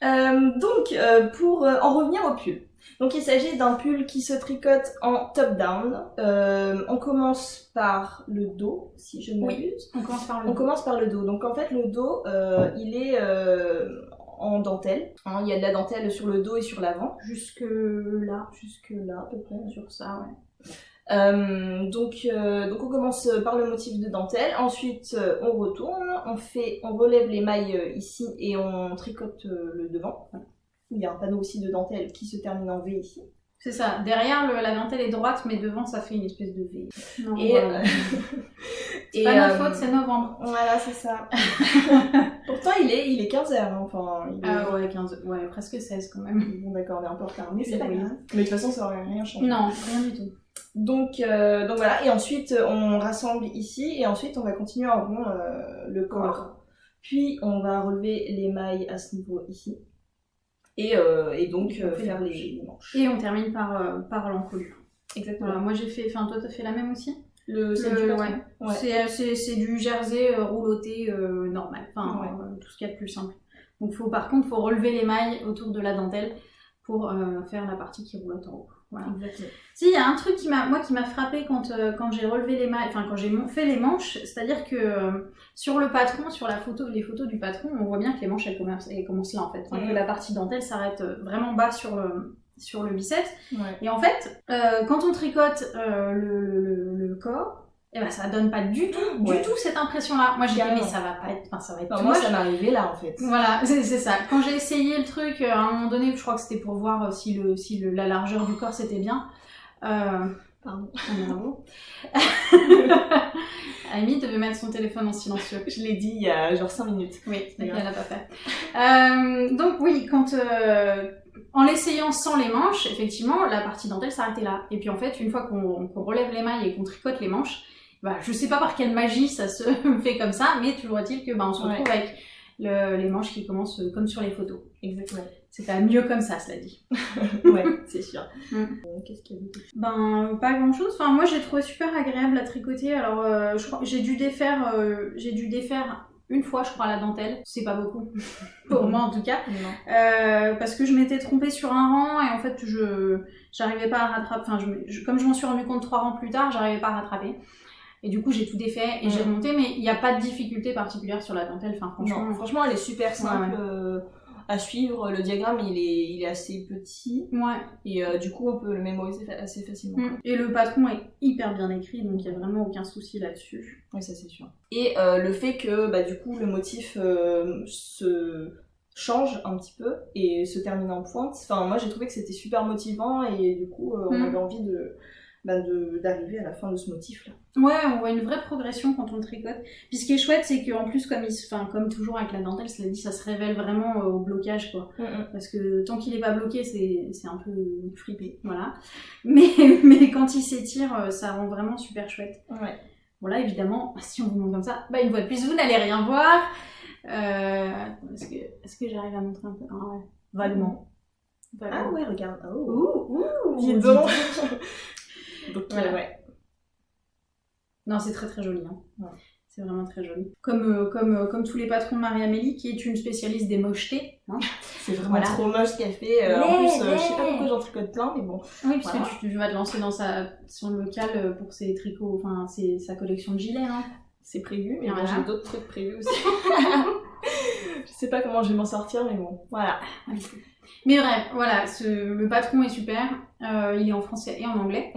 B: Euh, donc, euh, pour en revenir au pull. Donc, il s'agit d'un pull qui se tricote en top-down. Euh, on commence par le dos, si je ne
A: Oui.
B: m'abuse.
A: On commence par le
B: On commence par le dos. Donc, en fait, le dos, euh, il est euh, en dentelle. Hein, il y a de la dentelle sur le dos et sur l'avant.
A: Jusque là,
B: Jusque là, à peu près.
A: sur ça, ouais.
B: Euh, donc, euh, donc on commence par le motif de dentelle, ensuite euh, on retourne, on fait, on relève les mailles ici et on tricote le devant. Il y a un panneau aussi de dentelle qui se termine en V ici.
A: C'est ça. Derrière, le- la dentelle est droite, mais devant, ça fait une espèce de V. Non,
B: Et,
A: voilà.
B: euh,
A: C'est pas notre
B: euh,
A: faute, c'est novembre.
B: Voilà, c'est ça. Pourtant il est, il est 15h, enfin. il est-
A: Ah ouais, 15, ouais, presque 16 quand même.
B: Bon d'accord, on est un peu en retard, mais c'est pas grave. Mais de toute façon ça aurait rien changé.
A: Non, rien du tout.
B: Donc, euh, donc voilà, et ensuite on rassemble ici, et ensuite on va continuer en rond euh, le corps. Puis on va relever les mailles à ce niveau ici. Et, euh, et donc euh, faire
A: les
B: manches.
A: Et on termine par, euh, par l'encolure.
B: Exactement.
A: Voilà, moi j'ai fait, enfin toi t'as fait la même aussi?
B: Le, c'est du
A: ouais.
B: Ouais.
A: Du jersey rouloté normal, enfin
B: Ouais.
A: tout ce qu'il y a de plus simple. Donc faut, par contre, faut relever les mailles autour de la dentelle pour euh, faire la partie qui roulotte en haut. Voilà.
B: Exactement.
A: Si, il y a un truc qui m'a, moi, qui m'a frappé quand, euh, quand j'ai relevé les mailles, enfin quand j'ai fait les manches, c'est-à-dire que euh, sur le patron, sur la photo, les photos du patron, on voit bien que les manches elles commencent, elles commencent là en fait, Enfin, que la partie dentelle s'arrête euh, vraiment bas sur le sur le biceps.
B: Ouais.
A: Et en fait, euh, quand on tricote le, le- le- le corps, eh ben ça donne pas du tout, du tout cette impression-là. Moi j'ai dit mais ça va pas être, enfin ça va être
B: Enfin,
A: too
B: moi, ça m'est arrivé là en fait.
A: Voilà, c'est ça. Quand j'ai essayé le truc, euh, à un moment donné, je crois que c'était pour voir euh, si, le, si le- la largeur du corps c'était bien. Euh,
B: Pardon.
A: bravo. Amy devait mettre son téléphone en silencieux.
B: Je l'ai dit il y a genre 5 minutes.
A: Oui, elle l'a pas fait. Euh, donc oui, quand euh, en l'essayant sans les manches, effectivement, la partie dentelle s'arrêtait là. Et puis en fait, une fois qu'on qu'on relève les mailles et qu'on tricote les manches, bah, je sais pas par quelle magie ça se fait comme ça, mais toujours est-il que bah, on se retrouve avec le- les manches qui commencent euh, comme sur les photos.
B: Exactement.
A: C'est pas mieux comme ça, cela dit.
B: ouais, c'est sûr.
A: Mm.
B: Euh, Qu'est-ce qu'il y a d'autre?
A: Ben, pas grand chose. Enfin, moi, j'ai trouvé super agréable à tricoter. Alors, euh, je crois j'ai dû défaire, euh, j'ai dû défaire une fois, je crois, la dentelle. C'est pas beaucoup. Pour moi, en tout cas. Euh, parce que je m'étais trompée sur un rang et en fait, je j'arrivais pas à rattraper. Enfin, je, me- je- comme je m'en suis rendu compte trois rangs plus tard, j'arrivais pas à rattraper. Et du coup, j'ai tout défait et j'ai
B: Ouais.
A: remonté, mais il n'y a pas de difficulté particulière sur la dentelle. Enfin, franchement,
B: Non, franchement, elle est super simple
A: Ouais, ouais.
B: euh, à suivre. Le diagramme, il est, il est assez petit
A: ouais.
B: et euh, du coup, on peut le mémoriser assez facilement.
A: Mm. Et le patron est hyper bien écrit, donc il n'y a vraiment aucun souci là-dessus.
B: Oui, ça c'est sûr. Et euh, le fait que bah, du coup le motif euh, se change un petit peu et se termine en pointe. Enfin, moi j'ai trouvé que c'était super motivant et du coup euh, on
A: Mm.
B: avait envie de bah, de- d'arriver à la fin de ce motif là.
A: Ouais, on voit une vraie progression quand on le tricote. Puis ce qui est chouette, c'est qu'en plus, comme, il se- enfin, comme toujours avec la dentelle, cela dit, ça se révèle vraiment euh, au blocage, quoi. Parce que tant qu'il est pas bloqué, c'est c'est un peu fripé, voilà. Mais, mais quand il s'étire, euh, ça rend vraiment super chouette.
B: Ouais.
A: Voilà, évidemment, si on vous montre comme ça, bah une fois de plus, vous n'allez rien voir. Euh, Est-ce que, est que j'arrive à montrer un peu? Ah ouais, vaguement.
B: Ah ouais, regarde. Oh.
A: Ouh, ouh,
B: dis donc.
A: Donc. Voilà.
B: euh, ouais.
A: Non, c'est très très joli. Hein.
B: Ouais.
A: C'est vraiment très joli. Comme, euh, comme, euh, comme tous les patrons de Marie-Amélie, qui est une spécialiste des mochetés. Hein.
B: C'est vraiment
A: Voilà.
B: trop moche ce qu'elle fait. Euh, en
A: Ouais,
B: plus, euh, je sais pas
A: ouais.
B: pourquoi j'en tricote plein, mais bon.
A: Oui, puisque
B: Voilà.
A: tu, tu vas te lancer dans sa, son local pour ses tricots, enfin ses- sa collection de gilets. Hein.
B: C'est prévu, mais
A: Voilà.
B: j'ai d'autres trucs prévus aussi. je sais pas comment je vais m'en sortir, mais bon. Voilà.
A: Mais bref, voilà, ce, le patron est super. Euh, il est en français et en anglais.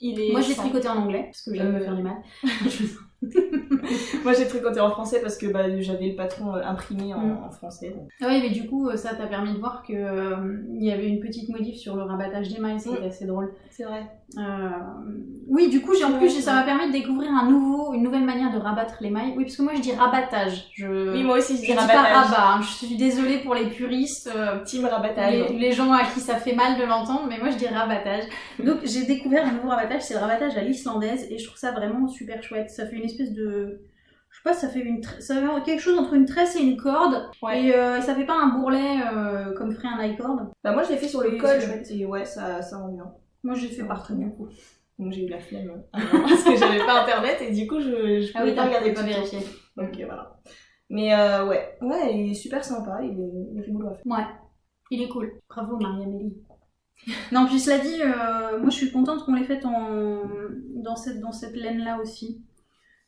B: Il est
A: Moi, j'ai
B: sans-
A: tricoté en anglais, parce que j'aime me
B: Euh,
A: faire du mal.
B: Moi j'ai tricoté en français parce que bah, j'avais le patron euh, imprimé en,
A: Mm.
B: en français. donc.
A: Ah oui, mais du coup, euh, ça t'a permis de voir que euh, il y avait une petite modif sur le rabattage des mailles, c'était
B: Mm.
A: assez drôle.
B: C'est vrai.
A: Euh, Oui, du coup, j'ai en plus, ça m'a permis de découvrir un nouveau, une nouvelle manière de rabattre les mailles. Oui, parce que moi, je dis rabattage. Je,
B: Oui, moi aussi
A: je
B: je
A: dis
B: dis
A: pas
B: rabattage.
A: rabat. hein. Je suis désolée pour les puristes. euh,
B: Team rabattage.
A: les, les gens à qui ça fait mal de l'entendre, mais moi je dis rabattage. Donc j'ai découvert un nouveau rabattage, c'est le rabattage à l'islandaise, et je trouve ça vraiment super chouette. Ça fait une espèce de. Je sais pas, ça fait, une ça fait quelque chose entre une tresse et une corde,
B: Ouais.
A: et euh, ça fait pas un bourrelet euh, comme ferait un icord.
B: Bah, moi je l'ai fait sur le col et ouais, ça, ça rend bien.
A: Moi j'ai fait
B: marche
A: du coup.
B: Donc j'ai eu la flemme hein, parce que j'avais pas internet et du coup je, je
A: Ah
B: pouvais
A: oui,
B: pas regarder
A: pas vérifié.
B: Donc euh, voilà. Mais euh, ouais, ouais, il est super sympa, il est, il est rigolo à faire.
A: Ouais, il est cool. Bravo Marie-Amélie. non, puis cela dit, euh, moi je suis contente qu'on l'ait faite en... dans cette, dans cette laine-là aussi.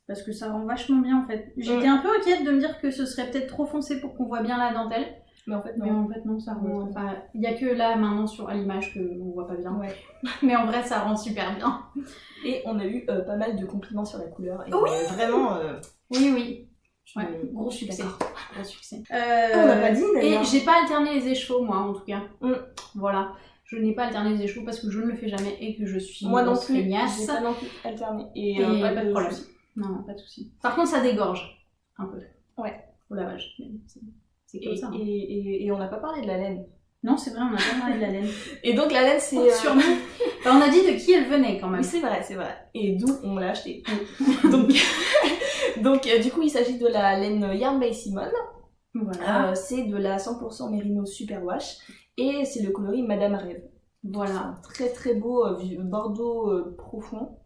A: Parce que ça rend vachement bien en fait. J'étais un peu inquiète de me dire que ce serait peut-être trop foncé pour qu'on voit bien la dentelle.
B: Mais en fait
A: Mais
B: non.
A: en fait non, ça rend... Enfin, il y a que là maintenant sur, à l'image qu'on voit pas bien.
B: Ouais.
A: Mais en vrai ça rend super bien.
B: Et on a eu euh, pas mal de compliments sur la couleur. Et
A: Oui.
B: euh, vraiment. euh,
A: Oui, oui. Ouais, gros succès. Gros succès.
B: On n'a pas dit
A: Et
B: d'ailleurs.
A: j'ai pas alterné les écheveaux, moi, en tout cas.
B: Mm.
A: Voilà. Je n'ai pas alterné les écheveaux parce que je ne le fais jamais et que je suis
B: Moi
A: une
B: non plus.
A: feignasse.
B: Pas non plus alterné. Et,
A: Et
B: euh,
A: pas de problème. Non, pas de souci. Par contre, ça dégorge un peu.
B: Ouais.
A: Au lavage. C'est c'est comme
B: Et,
A: ça. hein.
B: et, et, et on n'a pas parlé de la laine.
A: Non, c'est vrai, on a pas parlé de la laine.
B: Et donc la laine c'est. Euh,
A: Sûrement. On a dit de qui elle venait quand même.
B: Oui, c'est vrai, c'est vrai. Et d'où on l'a acheté. donc, donc euh, du coup, il s'agit de la laine Yarn by Simon.
A: Voilà.
B: Euh, c'est de la 100% Merino Superwash. Et c'est le coloris Madame Rêve.
A: Voilà.
B: Très très beau euh, bordeaux profond.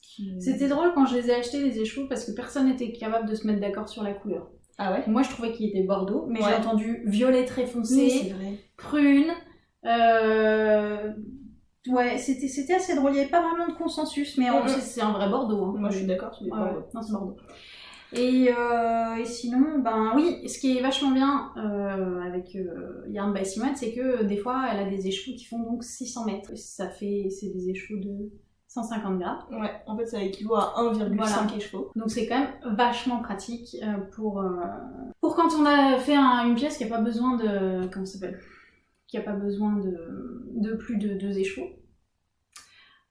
B: Qui-
A: C'était drôle quand je les ai achetés les échevaux parce que personne n'était capable de se mettre d'accord sur la couleur.
B: Ah ouais?
A: Moi je trouvais qu'il était bordeaux, mais
B: Ouais.
A: j'ai entendu violet très foncé,
B: Oui,
A: prune. Euh... Ouais, c'était c'était assez drôle. Il n'y avait pas vraiment de consensus, mais on-
B: Mhm.
A: c'est c'est un vrai bordeaux. hein.
B: Moi je suis d'accord, c'est bordeaux.
A: Non, c'est Bordeaux. Et, euh, et sinon, ben oui, ce qui est vachement bien euh, avec euh, Yarn by Simone, c'est que des fois, elle a des échevaux qui font donc 600 mètres. Ça fait, c'est des échevaux de 150 grammes.
B: Ouais, en fait ça équivaut à 1,5
A: Voilà.
B: écheveau.
A: Donc c'est quand même vachement pratique euh, pour, euh, pour quand on a fait un- une pièce qui n'a pas besoin de... Comment ça s'appelle? Qui n'a pas besoin de, de plus de deux échevaux.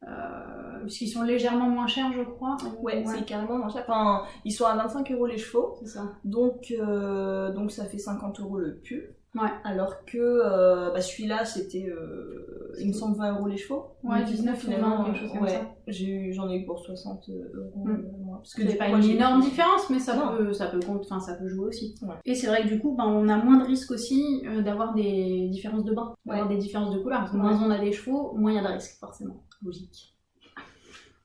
A: Euh, puisqu'ils sont légèrement moins chers, je crois.
B: Ouais, c'est carrément moins cher. Enfin, ils sont à 25 euros les chevaux.
A: c'est ça.
B: Donc, euh, donc ça fait 50 euros le pull.
A: Ouais.
B: Alors que euh, bah, celui-là, c'était, euh, il me semble, 20 euros les chevaux.
A: Ouais,
B: Donc,
A: 19 ou 20, quelque chose comme
B: ouais,
A: ça.
B: j'ai eu- J'en ai eu pour 60 euros.
A: Mm.
B: euh, moi. Parce
A: C'est
B: du
A: pas une énorme différence, mais ça
B: Non.
A: peut, ça peut compte, enfin ça peut jouer aussi.
B: Ouais.
A: Et c'est vrai que du coup, ben, on a moins de risques aussi euh, d'avoir des différences de bain, d'avoir des différences de couleur. Parce que moins on a des chevaux, moins il y a de risques, forcément. Logique.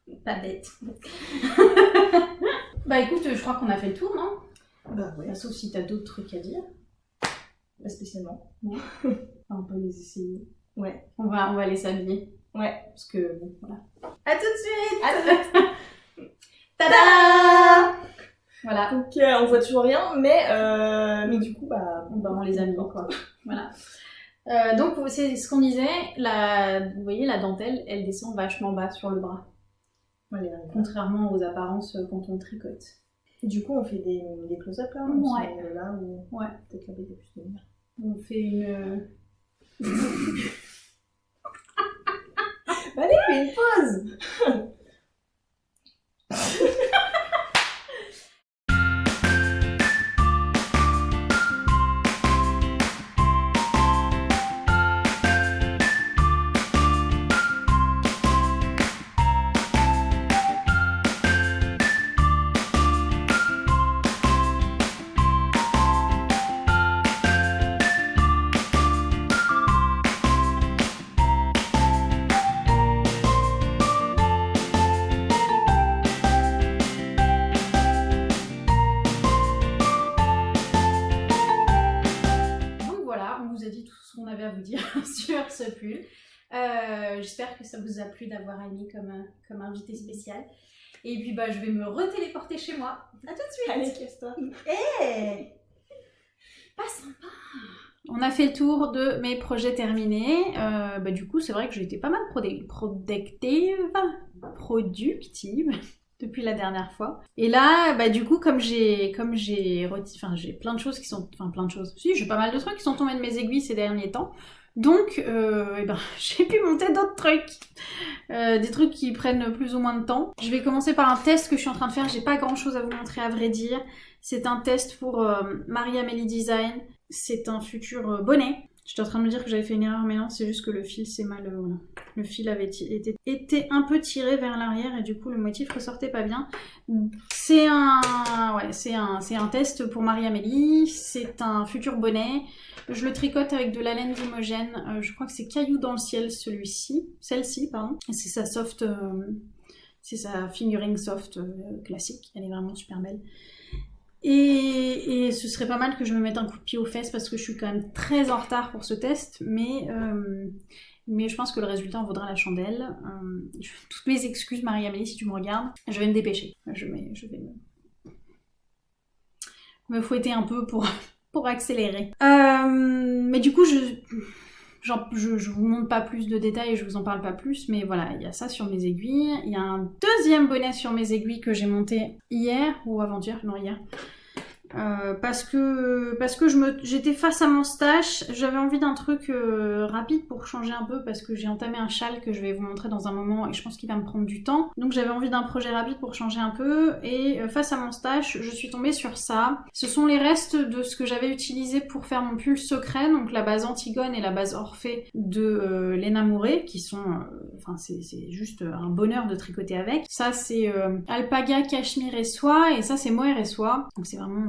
A: Pas bête. bah écoute, je crois qu'on a fait le tour, non?
B: Bah ouais,
A: Bah, Sauf si t'as d'autres trucs à dire.
B: Pas spécialement.
A: On peut les essayer.
B: Ouais.
A: On va, on va les s'habiller.
B: Ouais.
A: Parce que, bon, voilà. À tout de suite
B: Ah,
A: Tada Voilà.
B: Donc euh, on voit toujours rien, mais, euh, mais du coup, bah,
A: Bon, bah, on les a mis, quoi. Voilà. Euh, donc, c'est ce qu'on disait, la, vous voyez, la dentelle, elle descend vachement bas sur le bras. Contrairement aux apparences quand on tricote.
B: Du coup, on fait des, des close-up là
A: Ouais.
B: on Là ou
A: Ouais.
B: peut-être là-bas, il y a plus de.
A: On fait une...
B: Allez, fais une pause
A: Euh, J'espère que ça vous a plu d'avoir Annie comme, euh, comme invité spécial. Et puis bah, je vais me retéléporter chez moi. À tout de suite
B: Allez, casse-toi
A: Eh Pas sympa On a fait le tour de mes projets terminés. Euh, bah, du coup, c'est vrai que j'ai été pas mal productive, productive depuis la dernière fois. Et là, bah, du coup, comme j'ai, comme j'ai, enfin, j'ai plein de choses qui sont, enfin, plein de choses. Si, j'ai pas mal de trucs qui sont tombés de mes aiguilles ces derniers temps. Donc, euh, eh ben, j'ai pu monter d'autres trucs. Euh, des trucs qui prennent plus ou moins de temps. Je vais commencer par un test que je suis en train de faire. J'ai pas grand chose à vous montrer à vrai dire. C'est un test pour euh, Marie Amélie Design. C'est un futur euh, bonnet. J'étais en train de me dire que j'avais fait une erreur, mais non, c'est juste que le fil s'est mal. euh, voilà. Le fil avait été, un peu tiré vers l'arrière et du coup le motif ressortait pas bien. C'est un, ouais, un, un test pour Marie Amélie. C'est un futur bonnet. Je le tricote avec de la laine d'Imogène. Euh, je crois que c'est Caillou dans le ciel celui-ci, celle-ci pardon. C'est sa soft, euh, c'est sa fingering soft classique. Elle est vraiment super belle. Et, ce serait pas mal que je me mette un coup de pied aux fesses parce que je suis quand même très en retard pour ce test, mais, euh, mais je pense que le résultat en vaudra la chandelle. Euh, toutes mes excuses, Marie-Amélie, si tu me regardes, je vais me dépêcher. Je vais, me fouetter un peu pour, pour accélérer. Euh, mais du coup, je, je, je vous montre pas plus de détails et je vous en parle pas plus, mais voilà, il y a ça sur mes aiguilles. Il y a un deuxième bonnet sur mes aiguilles que j'ai monté hier ou avant-hier, non hier. Euh, parce que parce que je me j'étais face à mon stash, j'avais envie d'un truc euh, rapide pour changer un peu parce que j'ai entamé un châle que je vais vous montrer dans un moment et je pense qu'il va me prendre du temps. Donc j'avais envie d'un projet rapide pour changer un peu et euh, face à mon stash, je suis tombée sur ça. Ce sont les restes de ce que j'avais utilisé pour faire mon pull secret, donc la base Antigone et la base Orphée de euh, Lena Mouret qui sont euh, enfin c'est juste un bonheur de tricoter avec. Ça c'est alpaga, cachemire et soie et ça c'est mohair et soie. Donc c'est vraiment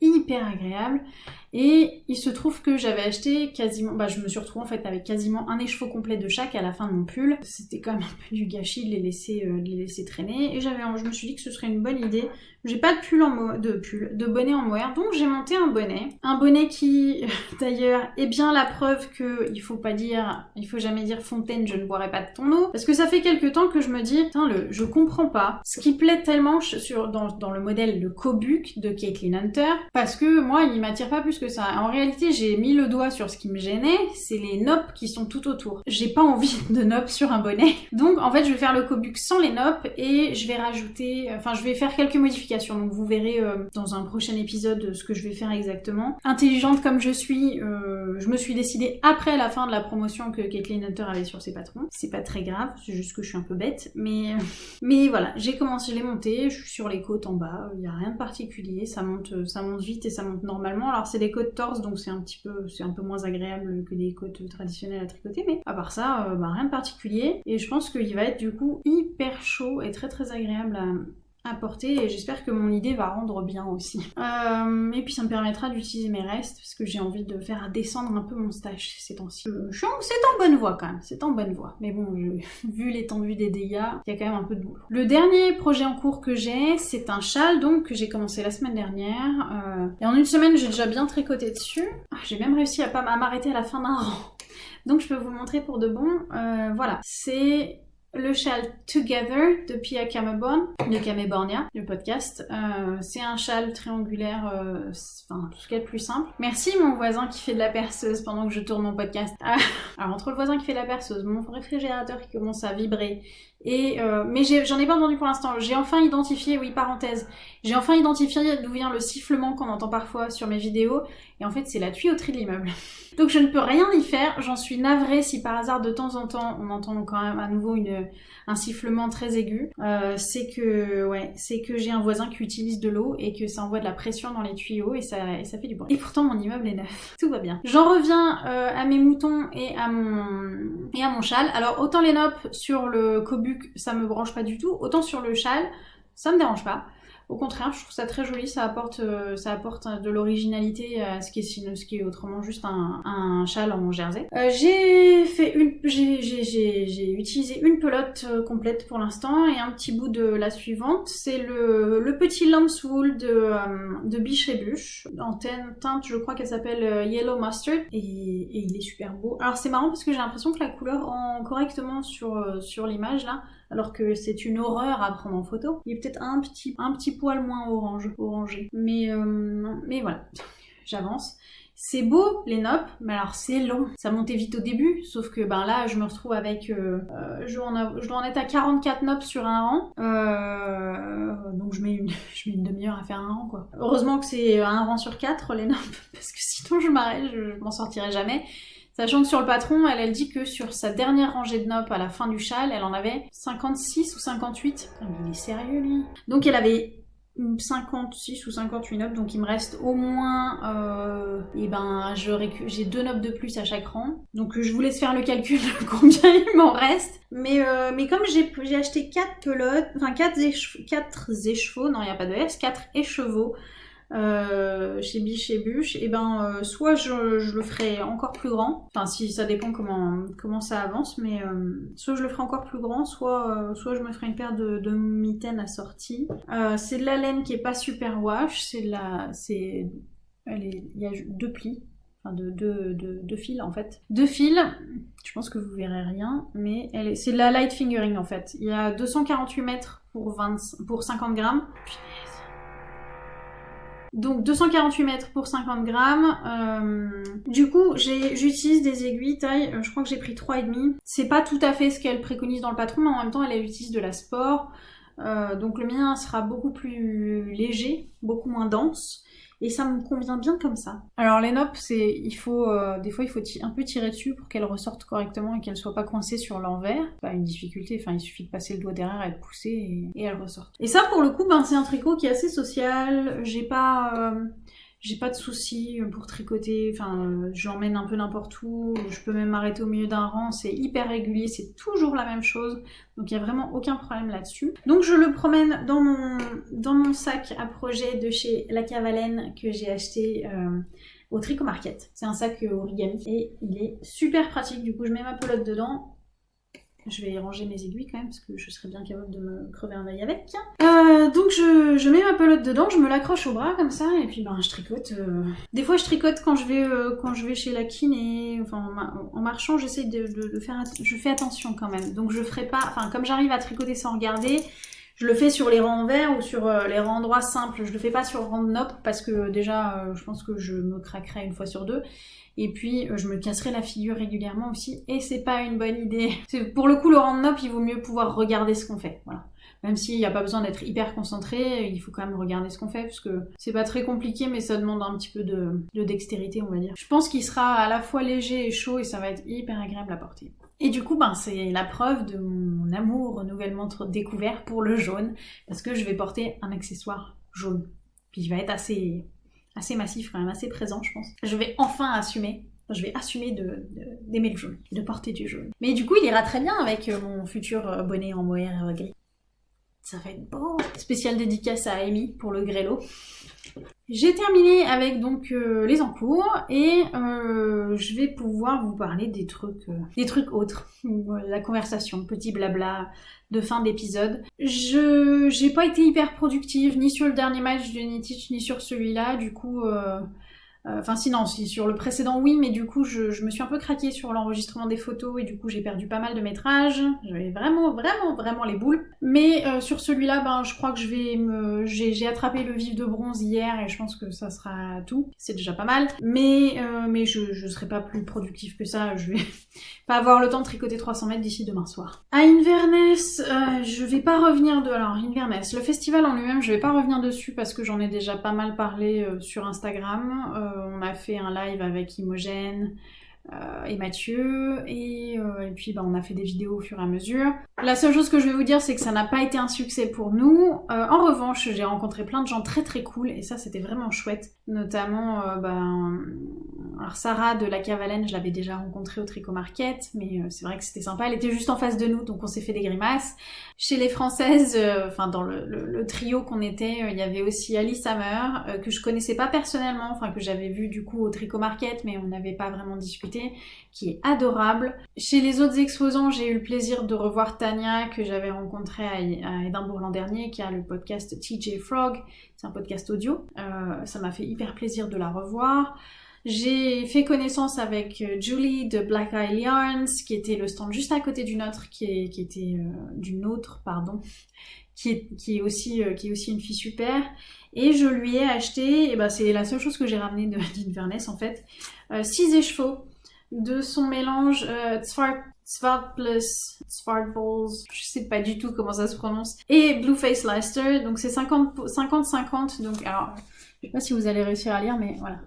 A: hyper agréable. Et il se trouve que j'avais acheté quasiment, bah je me suis retrouvée en fait avec quasiment un écheveau complet de chaque à la fin de mon pull. C'était quand même un peu du gâchis de les laisser, euh, de les laisser traîner. Et j'avais, je me suis dit que ce serait une bonne idée. J'ai pas de pull en de pull, de bonnet en mohair, donc j'ai monté un bonnet. Un bonnet qui, d'ailleurs, est bien la preuve que il faut pas dire, il faut jamais dire Fontaine, je ne boirai pas de ton eau. Parce que ça fait quelques temps que je me dis, le, je comprends pas. Ce qui plaît tellement sur, dans, dans le modèle le Kobuk de Caitlyn Hunter, parce que moi, il m'attire pas plus que ça. En réalité, j'ai mis le doigt sur ce qui me gênait, c'est les noppes qui sont tout autour. J'ai pas envie de noppes sur un bonnet. Donc en fait, je vais faire le Kobuk sans les noppes et je vais rajouter, enfin je vais faire quelques modifications. Donc vous verrez euh, dans un prochain épisode ce que je vais faire exactement. Intelligente comme je suis, euh, je me suis décidée après la fin de la promotion que Caitlyn Hunter avait sur ses patrons. C'est pas très grave, c'est juste que je suis un peu bête, mais mais voilà, j'ai commencé, je l'ai je suis sur les côtes en bas, il y a rien de particulier, ça monte, ça monte vite et ça monte normalement. Alors c'est des côtes torse, donc c'est un petit peu, c'est un peu moins agréable que des côtes traditionnelles à tricoter, mais à part ça, euh, bah, rien de particulier. Et je pense qu'il va être du coup hyper chaud et très très agréable à, à porter et j'espère que mon idée va rendre bien aussi. Euh, et puis ça me permettra d'utiliser mes restes parce que j'ai envie de faire descendre un peu mon stash ces temps-ci. Euh, c'est en bonne voie quand même, c'est en bonne voie. Mais bon, vu l'étendue des dégâts, il y a quand même un peu de boulot. Le dernier projet en cours que j'ai, c'est un châle donc que j'ai commencé la semaine dernière. Euh, et en une semaine, j'ai déjà bien tricoté dessus. Ah, j'ai même réussi à pas m'arrêter à la fin d'un rang. Donc je peux vous montrer pour de bon. voilà, c'est le châle Together de Pia Cameborn, de le podcast. Euh, c'est un châle triangulaire, euh, enfin tout ce qu'il y a de plus simple. Merci mon voisin qui fait de la perceuse pendant que je tourne mon podcast. Ah, alors entre le voisin qui fait de la perceuse, mon réfrigérateur qui commence à vibrer, et euh, mais j'en ai, pas entendu pour l'instant. J'ai enfin identifié, oui parenthèse, j'ai enfin identifié d'où vient le sifflement qu'on entend parfois sur mes vidéos. Et en fait c'est la tuyauterie de l'immeuble. Donc je ne peux rien y faire. J'en suis navrée si par hasard de temps en temps on entend quand même à nouveau une, un sifflement très aigu, euh, c'est que ouais, c'est que j'ai un voisin qui utilise de l'eau et que ça envoie de la pression dans les tuyaux et ça, et ça fait du bruit. Et pourtant mon immeuble est neuf, tout va bien. J'en reviens euh, à mes moutons et à mon et à mon châle. Alors autant les noppes sur le ça me branche pas du tout, autant sur le châle ça me dérange pas. Au contraire, je trouve ça très joli, ça apporte, euh, ça apporte de l'originalité à ce qui est, autrement juste un, châle en jersey. Euh, j'ai fait une, j'ai utilisé une pelote euh, complète pour l'instant et un petit bout de la suivante. C'est le, le petit lamb's wool de, de Biche et Bûche, en teinte, je crois qu'elle s'appelle Yellow Mustard et, et, il est super beau. Alors c'est marrant parce que j'ai l'impression que la couleur rend correctement sur, sur l'image là alors que c'est une horreur à prendre en photo. Il est peut-être un petit, un petit poil moins orange, orangé. Mais, euh, mais voilà, j'avance. C'est beau les noppes, mais alors c'est long. Ça montait vite au début, sauf que ben là je me retrouve avec... Euh, euh, je, dois en être à 44 noppes sur un rang. donc je mets une, une demi-heure à faire un rang quoi. Heureusement que c'est un rang sur 4 les noppes, parce que sinon je m'arrête, je, je m'en sortirai jamais. Sachant que sur le patron, elle, elle dit que sur sa dernière rangée de noppes à la fin du châle, elle en avait 56 ou 58. mais il est sérieux lui Donc elle avait 56 ou 58 noppes, donc il me reste au moins, euh, et ben, j'ai deux noppes de plus à chaque rang. Donc je vous laisse faire le calcul de combien il m'en reste. Mais, euh, mais comme j'ai acheté 4 pelotes, enfin 4, écheveaux, non il n'y a pas de S, 4 écheveaux euh, chez Biche et Bûche, et eh ben euh, soit je, le ferai encore plus grand, enfin si ça dépend comment, comment ça avance, mais euh, soit je le ferai encore plus grand, soit, soit je me ferai une paire de, de mitaines assorties. c'est de la laine qui est pas super wash, c'est de la... c'est il y a deux plis, enfin de deux fils en fait. Deux fils, je pense que vous verrez rien, mais c'est de la light fingering en fait. Il y a 248 mètres pour, 20, pour 50 grammes. Donc 248 mètres pour 50 grammes. Euh, du coup, j'utilise des aiguilles taille, euh, je crois que j'ai pris 3,5. C'est pas tout à fait ce qu'elle préconise dans le patron, mais en même temps, elle utilise de la sport. Euh, donc le mien sera beaucoup plus léger, beaucoup moins dense et ça me convient bien comme ça. Alors les noppes, c'est, il faut, euh, des fois il faut un peu tirer dessus pour qu'elles ressortent correctement et qu'elles soient pas coincées sur l'envers. Pas une difficulté, enfin il suffit de passer le doigt derrière et de pousser et, et elles ressortent. Et ça pour le coup, ben c'est un tricot qui est assez social. J'ai pas, euh, j'ai pas de soucis pour tricoter, enfin je l'emmène un peu n'importe où, je peux même m'arrêter au milieu d'un rang, c'est hyper régulier, c'est toujours la même chose, donc il n'y a vraiment aucun problème là-dessus. Donc je le promène dans mon, dans mon sac à projet de chez La Cavalenne que j'ai acheté euh, au Tricot Market. C'est un sac origami et il est super pratique, du coup je mets ma pelote dedans, je vais ranger mes aiguilles quand même parce que je serais bien capable de me crever un œil avec. Euh, donc je, mets ma pelote dedans, je me l'accroche au bras comme ça et puis ben je tricote. Euh. Des fois je tricote quand je vais euh, quand je vais chez la kiné, enfin en, marchant j'essaie de, faire je fais attention quand même. Donc je ferai pas, enfin comme j'arrive à tricoter sans regarder, je le fais sur les rangs verts ou sur les rangs droits simples. Je le fais pas sur rang nope parce que déjà je pense que je me craquerai une fois sur deux. Et puis euh, je me casserai la figure régulièrement aussi et c'est pas une bonne idée. Pour le coup le random il vaut mieux pouvoir regarder ce qu'on fait. Voilà. Même s'il n'y a pas besoin d'être hyper concentré, il faut quand même regarder ce qu'on fait, parce que c'est pas très compliqué, mais ça demande un petit peu de, dextérité, on va dire. Je pense qu'il sera à la fois léger et chaud, et ça va être hyper agréable à porter. Et du coup, ben, c'est la preuve de mon amour nouvellement découvert pour le jaune, parce que je vais porter un accessoire jaune. Puis il va être assez massif, quand même assez présent, je pense. Je vais enfin assumer je vais assumer d'aimer de, le jaune, de porter du jaune. Mais du coup, il ira très bien avec euh, mon futur euh, bonnet en mohair gris. Ça va être beau Spécial dédicace à Amy pour le grelot. J'ai terminé avec donc les encours et je vais pouvoir vous parler des trucs, des trucs autres, la conversation, petit blabla, de fin d'épisode. Je j'ai pas été hyper productive ni sur le dernier match de Nitich ni sur celui-là, du coup euh, euh, enfin, si, non, si, sur le précédent, oui, mais du coup, je, me suis un peu craquée sur l'enregistrement des photos et du coup, j'ai perdu pas mal de métrage. J'avais vraiment, vraiment, vraiment les boules. Mais euh, sur celui-là, ben, je crois que je vais me... J'ai attrapé le vif de bronze hier et je pense que ça sera tout. C'est déjà pas mal. Mais, euh, mais je, je serai pas plus productive que ça. Je vais pas avoir le temps de tricoter 300 mètres d'ici demain soir. À Inverness, je vais pas revenir de... Alors, Inverness, le festival en lui-même, je vais pas revenir dessus parce que j'en ai déjà pas mal parlé sur Instagram. On a fait un live avec Imogène euh, et Mathieu, euh, et, puis bah, on a fait des vidéos au fur et à mesure. La seule chose que je vais vous dire, c'est que ça n'a pas été un succès pour nous. en revanche, j'ai rencontré plein de gens très très cool, et ça c'était vraiment chouette. Notamment, ben, Sarah de la Cavalenne, je l'avais déjà rencontrée au Tricot Market, mais c'est vrai que c'était sympa. Elle était juste en face de nous, donc on s'est fait des grimaces. Chez les Françaises, euh, enfin dans le, trio qu'on était, euh, il y avait aussi Alice Hammer, euh, que je connaissais pas personnellement, enfin que j'avais vu du coup au Tricot Market, mais on n'avait pas vraiment discuté, qui est adorable. Chez les autres exposants, j'ai eu le plaisir de revoir Tania, que j'avais rencontrée à, Édimbourg l'an dernier, qui a le podcast TJ Frog, c'est un podcast audio. ça m'a fait hyper plaisir de la revoir. J'ai fait connaissance avec euh, Julie de Black Eye Yarns, qui était le stand juste à côté du nôtre, qui, était euh, d'une autre, pardon, qui est, aussi, euh, est une fille super. Et je lui ai acheté, et ben c'est la seule chose que j'ai ramené d'Inverness en fait, 6 écheveaux de son mélange Zwart plus Balls, je sais pas du tout comment ça se prononce, et Blueface Leicester, donc c'est 50-50, donc alors, je sais pas si vous allez réussir à lire, mais voilà.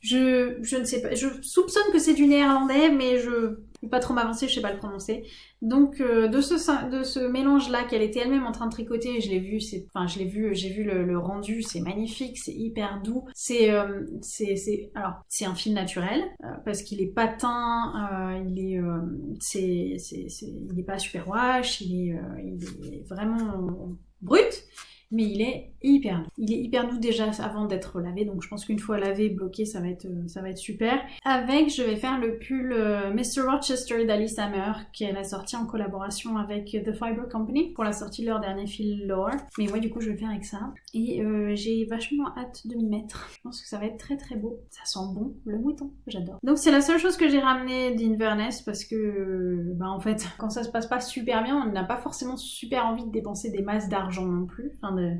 A: Je, je ne sais pas, je soupçonne que c'est du néerlandais, mais je ne vais pas trop m'avancer, je sais pas le prononcer. Donc euh, de ce de ce mélange là qu'elle était elle-même en train de tricoter, je l'ai vu, enfin je l'ai vu, j'ai vu le, rendu, c'est magnifique, c'est hyper doux. C'est euh, c'est c'est alors c'est un fil naturel euh, parce qu'il est patin, il est c'est c'est il est pas super wash, il est il est vraiment brut mais il est hyper doux. Il est hyper doux déjà avant d'être lavé, donc je pense qu'une fois lavé, bloqué, ça va être, euh, ça va être super. Avec, je vais faire le pull euh, Mr. Rochester d'Alice Hammer, qu'elle a sorti en collaboration avec The Fiber Company pour la sortie de leur dernier fil Lore. Mais moi, du coup, je vais faire avec ça. Et euh, j'ai vachement hâte de m'y mettre. Je pense que ça va être très très beau. Ça sent bon, le mouton, j'adore. Donc c'est la seule chose que j'ai ramené d'Inverness parce que, bah en fait, quand ça se passe pas super bien, on n'a pas forcément super envie de dépenser des masses d'argent non plus.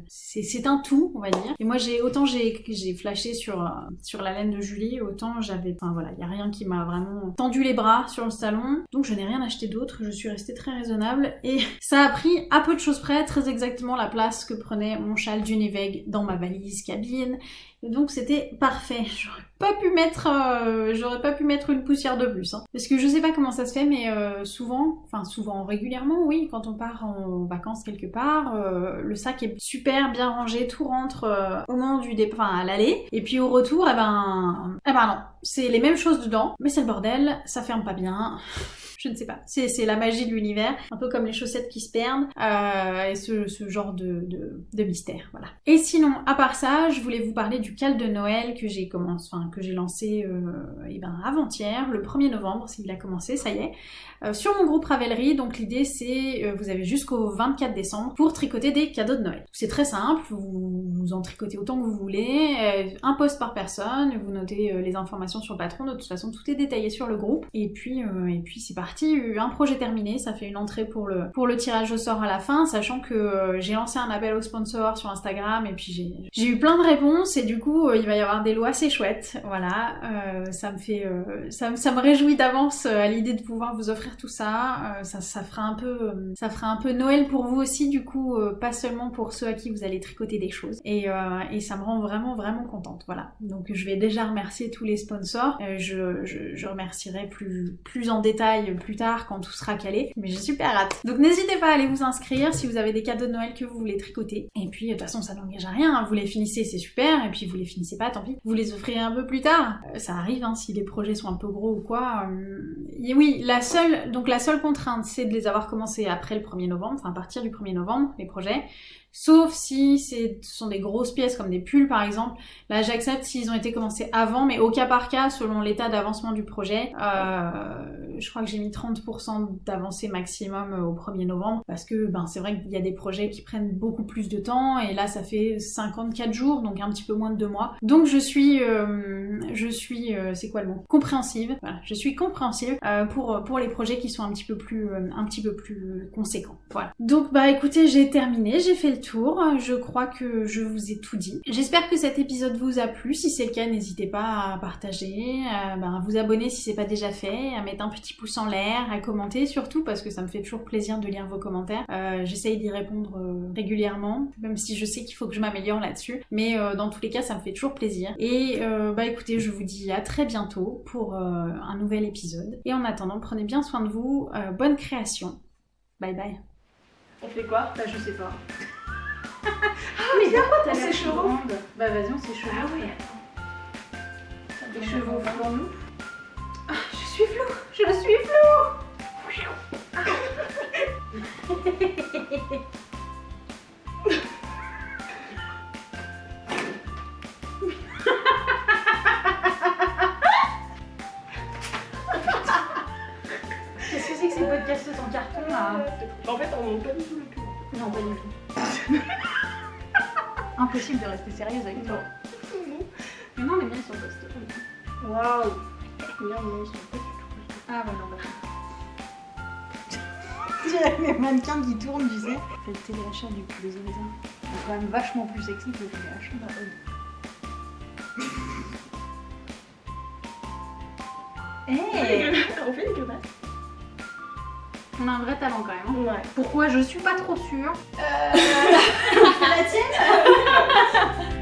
A: C'est un tout, on va dire. Et moi, autant j'ai flashé sur, sur la laine de Julie, autant j'avais... Enfin voilà, il n'y a rien qui m'a vraiment tendu les bras sur le salon. Donc je n'ai rien acheté d'autre, je suis restée très raisonnable. Et ça a pris à peu de choses près, très exactement la place que prenait mon châle d'Univeg dans ma valise cabine. Donc c'était parfait. pas pu mettre, euh, j'aurais pas pu mettre une poussière de plus. Hein. Parce que je sais pas comment ça se fait, mais euh, souvent, enfin souvent, régulièrement, oui, quand on part en vacances quelque part, euh, le sac est super bien rangé, tout rentre au moment du départ, à l'aller, et puis au retour, eh ben, eh ben non, c'est les mêmes choses dedans, mais c'est le bordel, ça ferme pas bien. Je ne sais pas. C'est la magie de l'univers, un peu comme les chaussettes qui se perdent, euh, et ce, genre de, mystère, voilà. Et sinon, à part ça, je voulais vous parler du cal de Noël que j'ai enfin lancé, euh, eh ben avant-hier, le 1er novembre, s'il a commencé, ça y est, euh, sur mon groupe Ravelry. Donc l'idée c'est, euh, vous avez jusqu'au 24 décembre pour tricoter des cadeaux de Noël. C'est très simple, vous, en tricotez autant que vous voulez, un post par personne, vous notez les informations sur le patron. De toute façon, tout est détaillé sur le groupe. Et puis, et puis c'est parti, un projet terminé. Ça fait une entrée pour le pour le tirage au sort à la fin, sachant que euh, j'ai lancé un appel aux sponsors sur Instagram et puis j'ai eu plein de réponses et du coup euh, il va y avoir des lois assez chouettes. Voilà, Euh, ça me fait ça, ça me réjouit d'avance à l'idée de pouvoir vous offrir tout ça. Ça. Ça fera un peu ça fera un peu Noël pour vous aussi du coup, pas seulement pour ceux à qui vous allez tricoter des choses. Et, et ça me rend vraiment vraiment contente. Voilà. Donc je vais déjà remercier tous les sponsors. Je, je, je remercierai plus plus en détail plus tard quand tout sera calé. Mais j'ai super hâte. Donc n'hésitez pas à aller vous inscrire si vous avez des cadeaux de Noël que vous voulez tricoter. Et puis de toute façon ça n'engage à rien. hein. Vous les finissez c'est super. Et puis vous les finissez pas tant pis. Vous les offrirez un peu plus tard. Euh, ça arrive hein, si les projets sont un peu gros ou quoi. Euh, et oui la seule donc la seule contrainte c'est de les avoir commencés après le 1er novembre. Enfin à partir du 1er novembre les projets. Sauf si ce sont des grosses pièces comme des pulls par exemple. Là j'accepte s'ils ont été commencés avant, mais au cas par cas selon l'état d'avancement du projet. Euh, je crois que j'ai mis 30% d'avancée maximum euh, au 1er novembre parce que ben, c'est vrai qu'il y a des projets qui prennent beaucoup plus de temps et là ça fait 54 jours donc un petit peu moins de deux mois. Donc je suis, euh, je suis, euh, c'est quoi le mot? Compréhensive. Voilà, je suis compréhensive euh, pour pour les projets qui sont un petit peu plus euh, un petit peu plus conséquents. Voilà. Donc bah écoutez, j'ai terminé, j'ai fait le tour. Je crois que je vous ai tout dit. J'espère que cet épisode vous a plu. Si c'est le cas, n'hésitez pas à partager, à, ben, à vous abonner si c'est pas déjà fait, à mettre un petit pouce en l'air, à commenter surtout parce que ça me fait toujours plaisir de lire vos commentaires. Euh, J'essaye d'y répondre euh, régulièrement, même si je sais qu'il faut que je m'améliore là-dessus. Mais euh, dans tous les cas, ça me fait toujours plaisir. Et bah écoutez, je vous dis à très bientôt pour un nouvel épisode. Et en attendant, prenez bien soin de vous. Bonne création. Bye bye.
B: On fait quoi?
A: Bah je sais pas.
B: Ah mais
A: T'as
B: on
A: l'air
B: s'échevaut
A: grande. Bah vas-y, on s'échevaut.
B: Ah oui,
A: Des
B: Des
A: chevaux
B: chevaux
A: pour nous.
B: Ah, je suis flou Je suis flou
A: Qu'est-ce que c'est que ces podcasts en carton là?
B: En fait, on monte pas du tout le cul.
A: Non, pas du tout. Impossible de rester sérieuse avec toi. Mais non, les miens ils sont costauds.
B: Waouh mais ils sont pas du tout.
A: Ah bah non, bah dirais les mannequins qui tournent, tu sais. C'est le téléachat du poulet raisin. C'est quand même vachement plus sexy que le téléachat. Bah oui. Hey
B: On fait des
A: qu'on a un vrai talent quand même. Hein. Pourquoi Je suis pas trop sûre.
B: Euh... la tienne?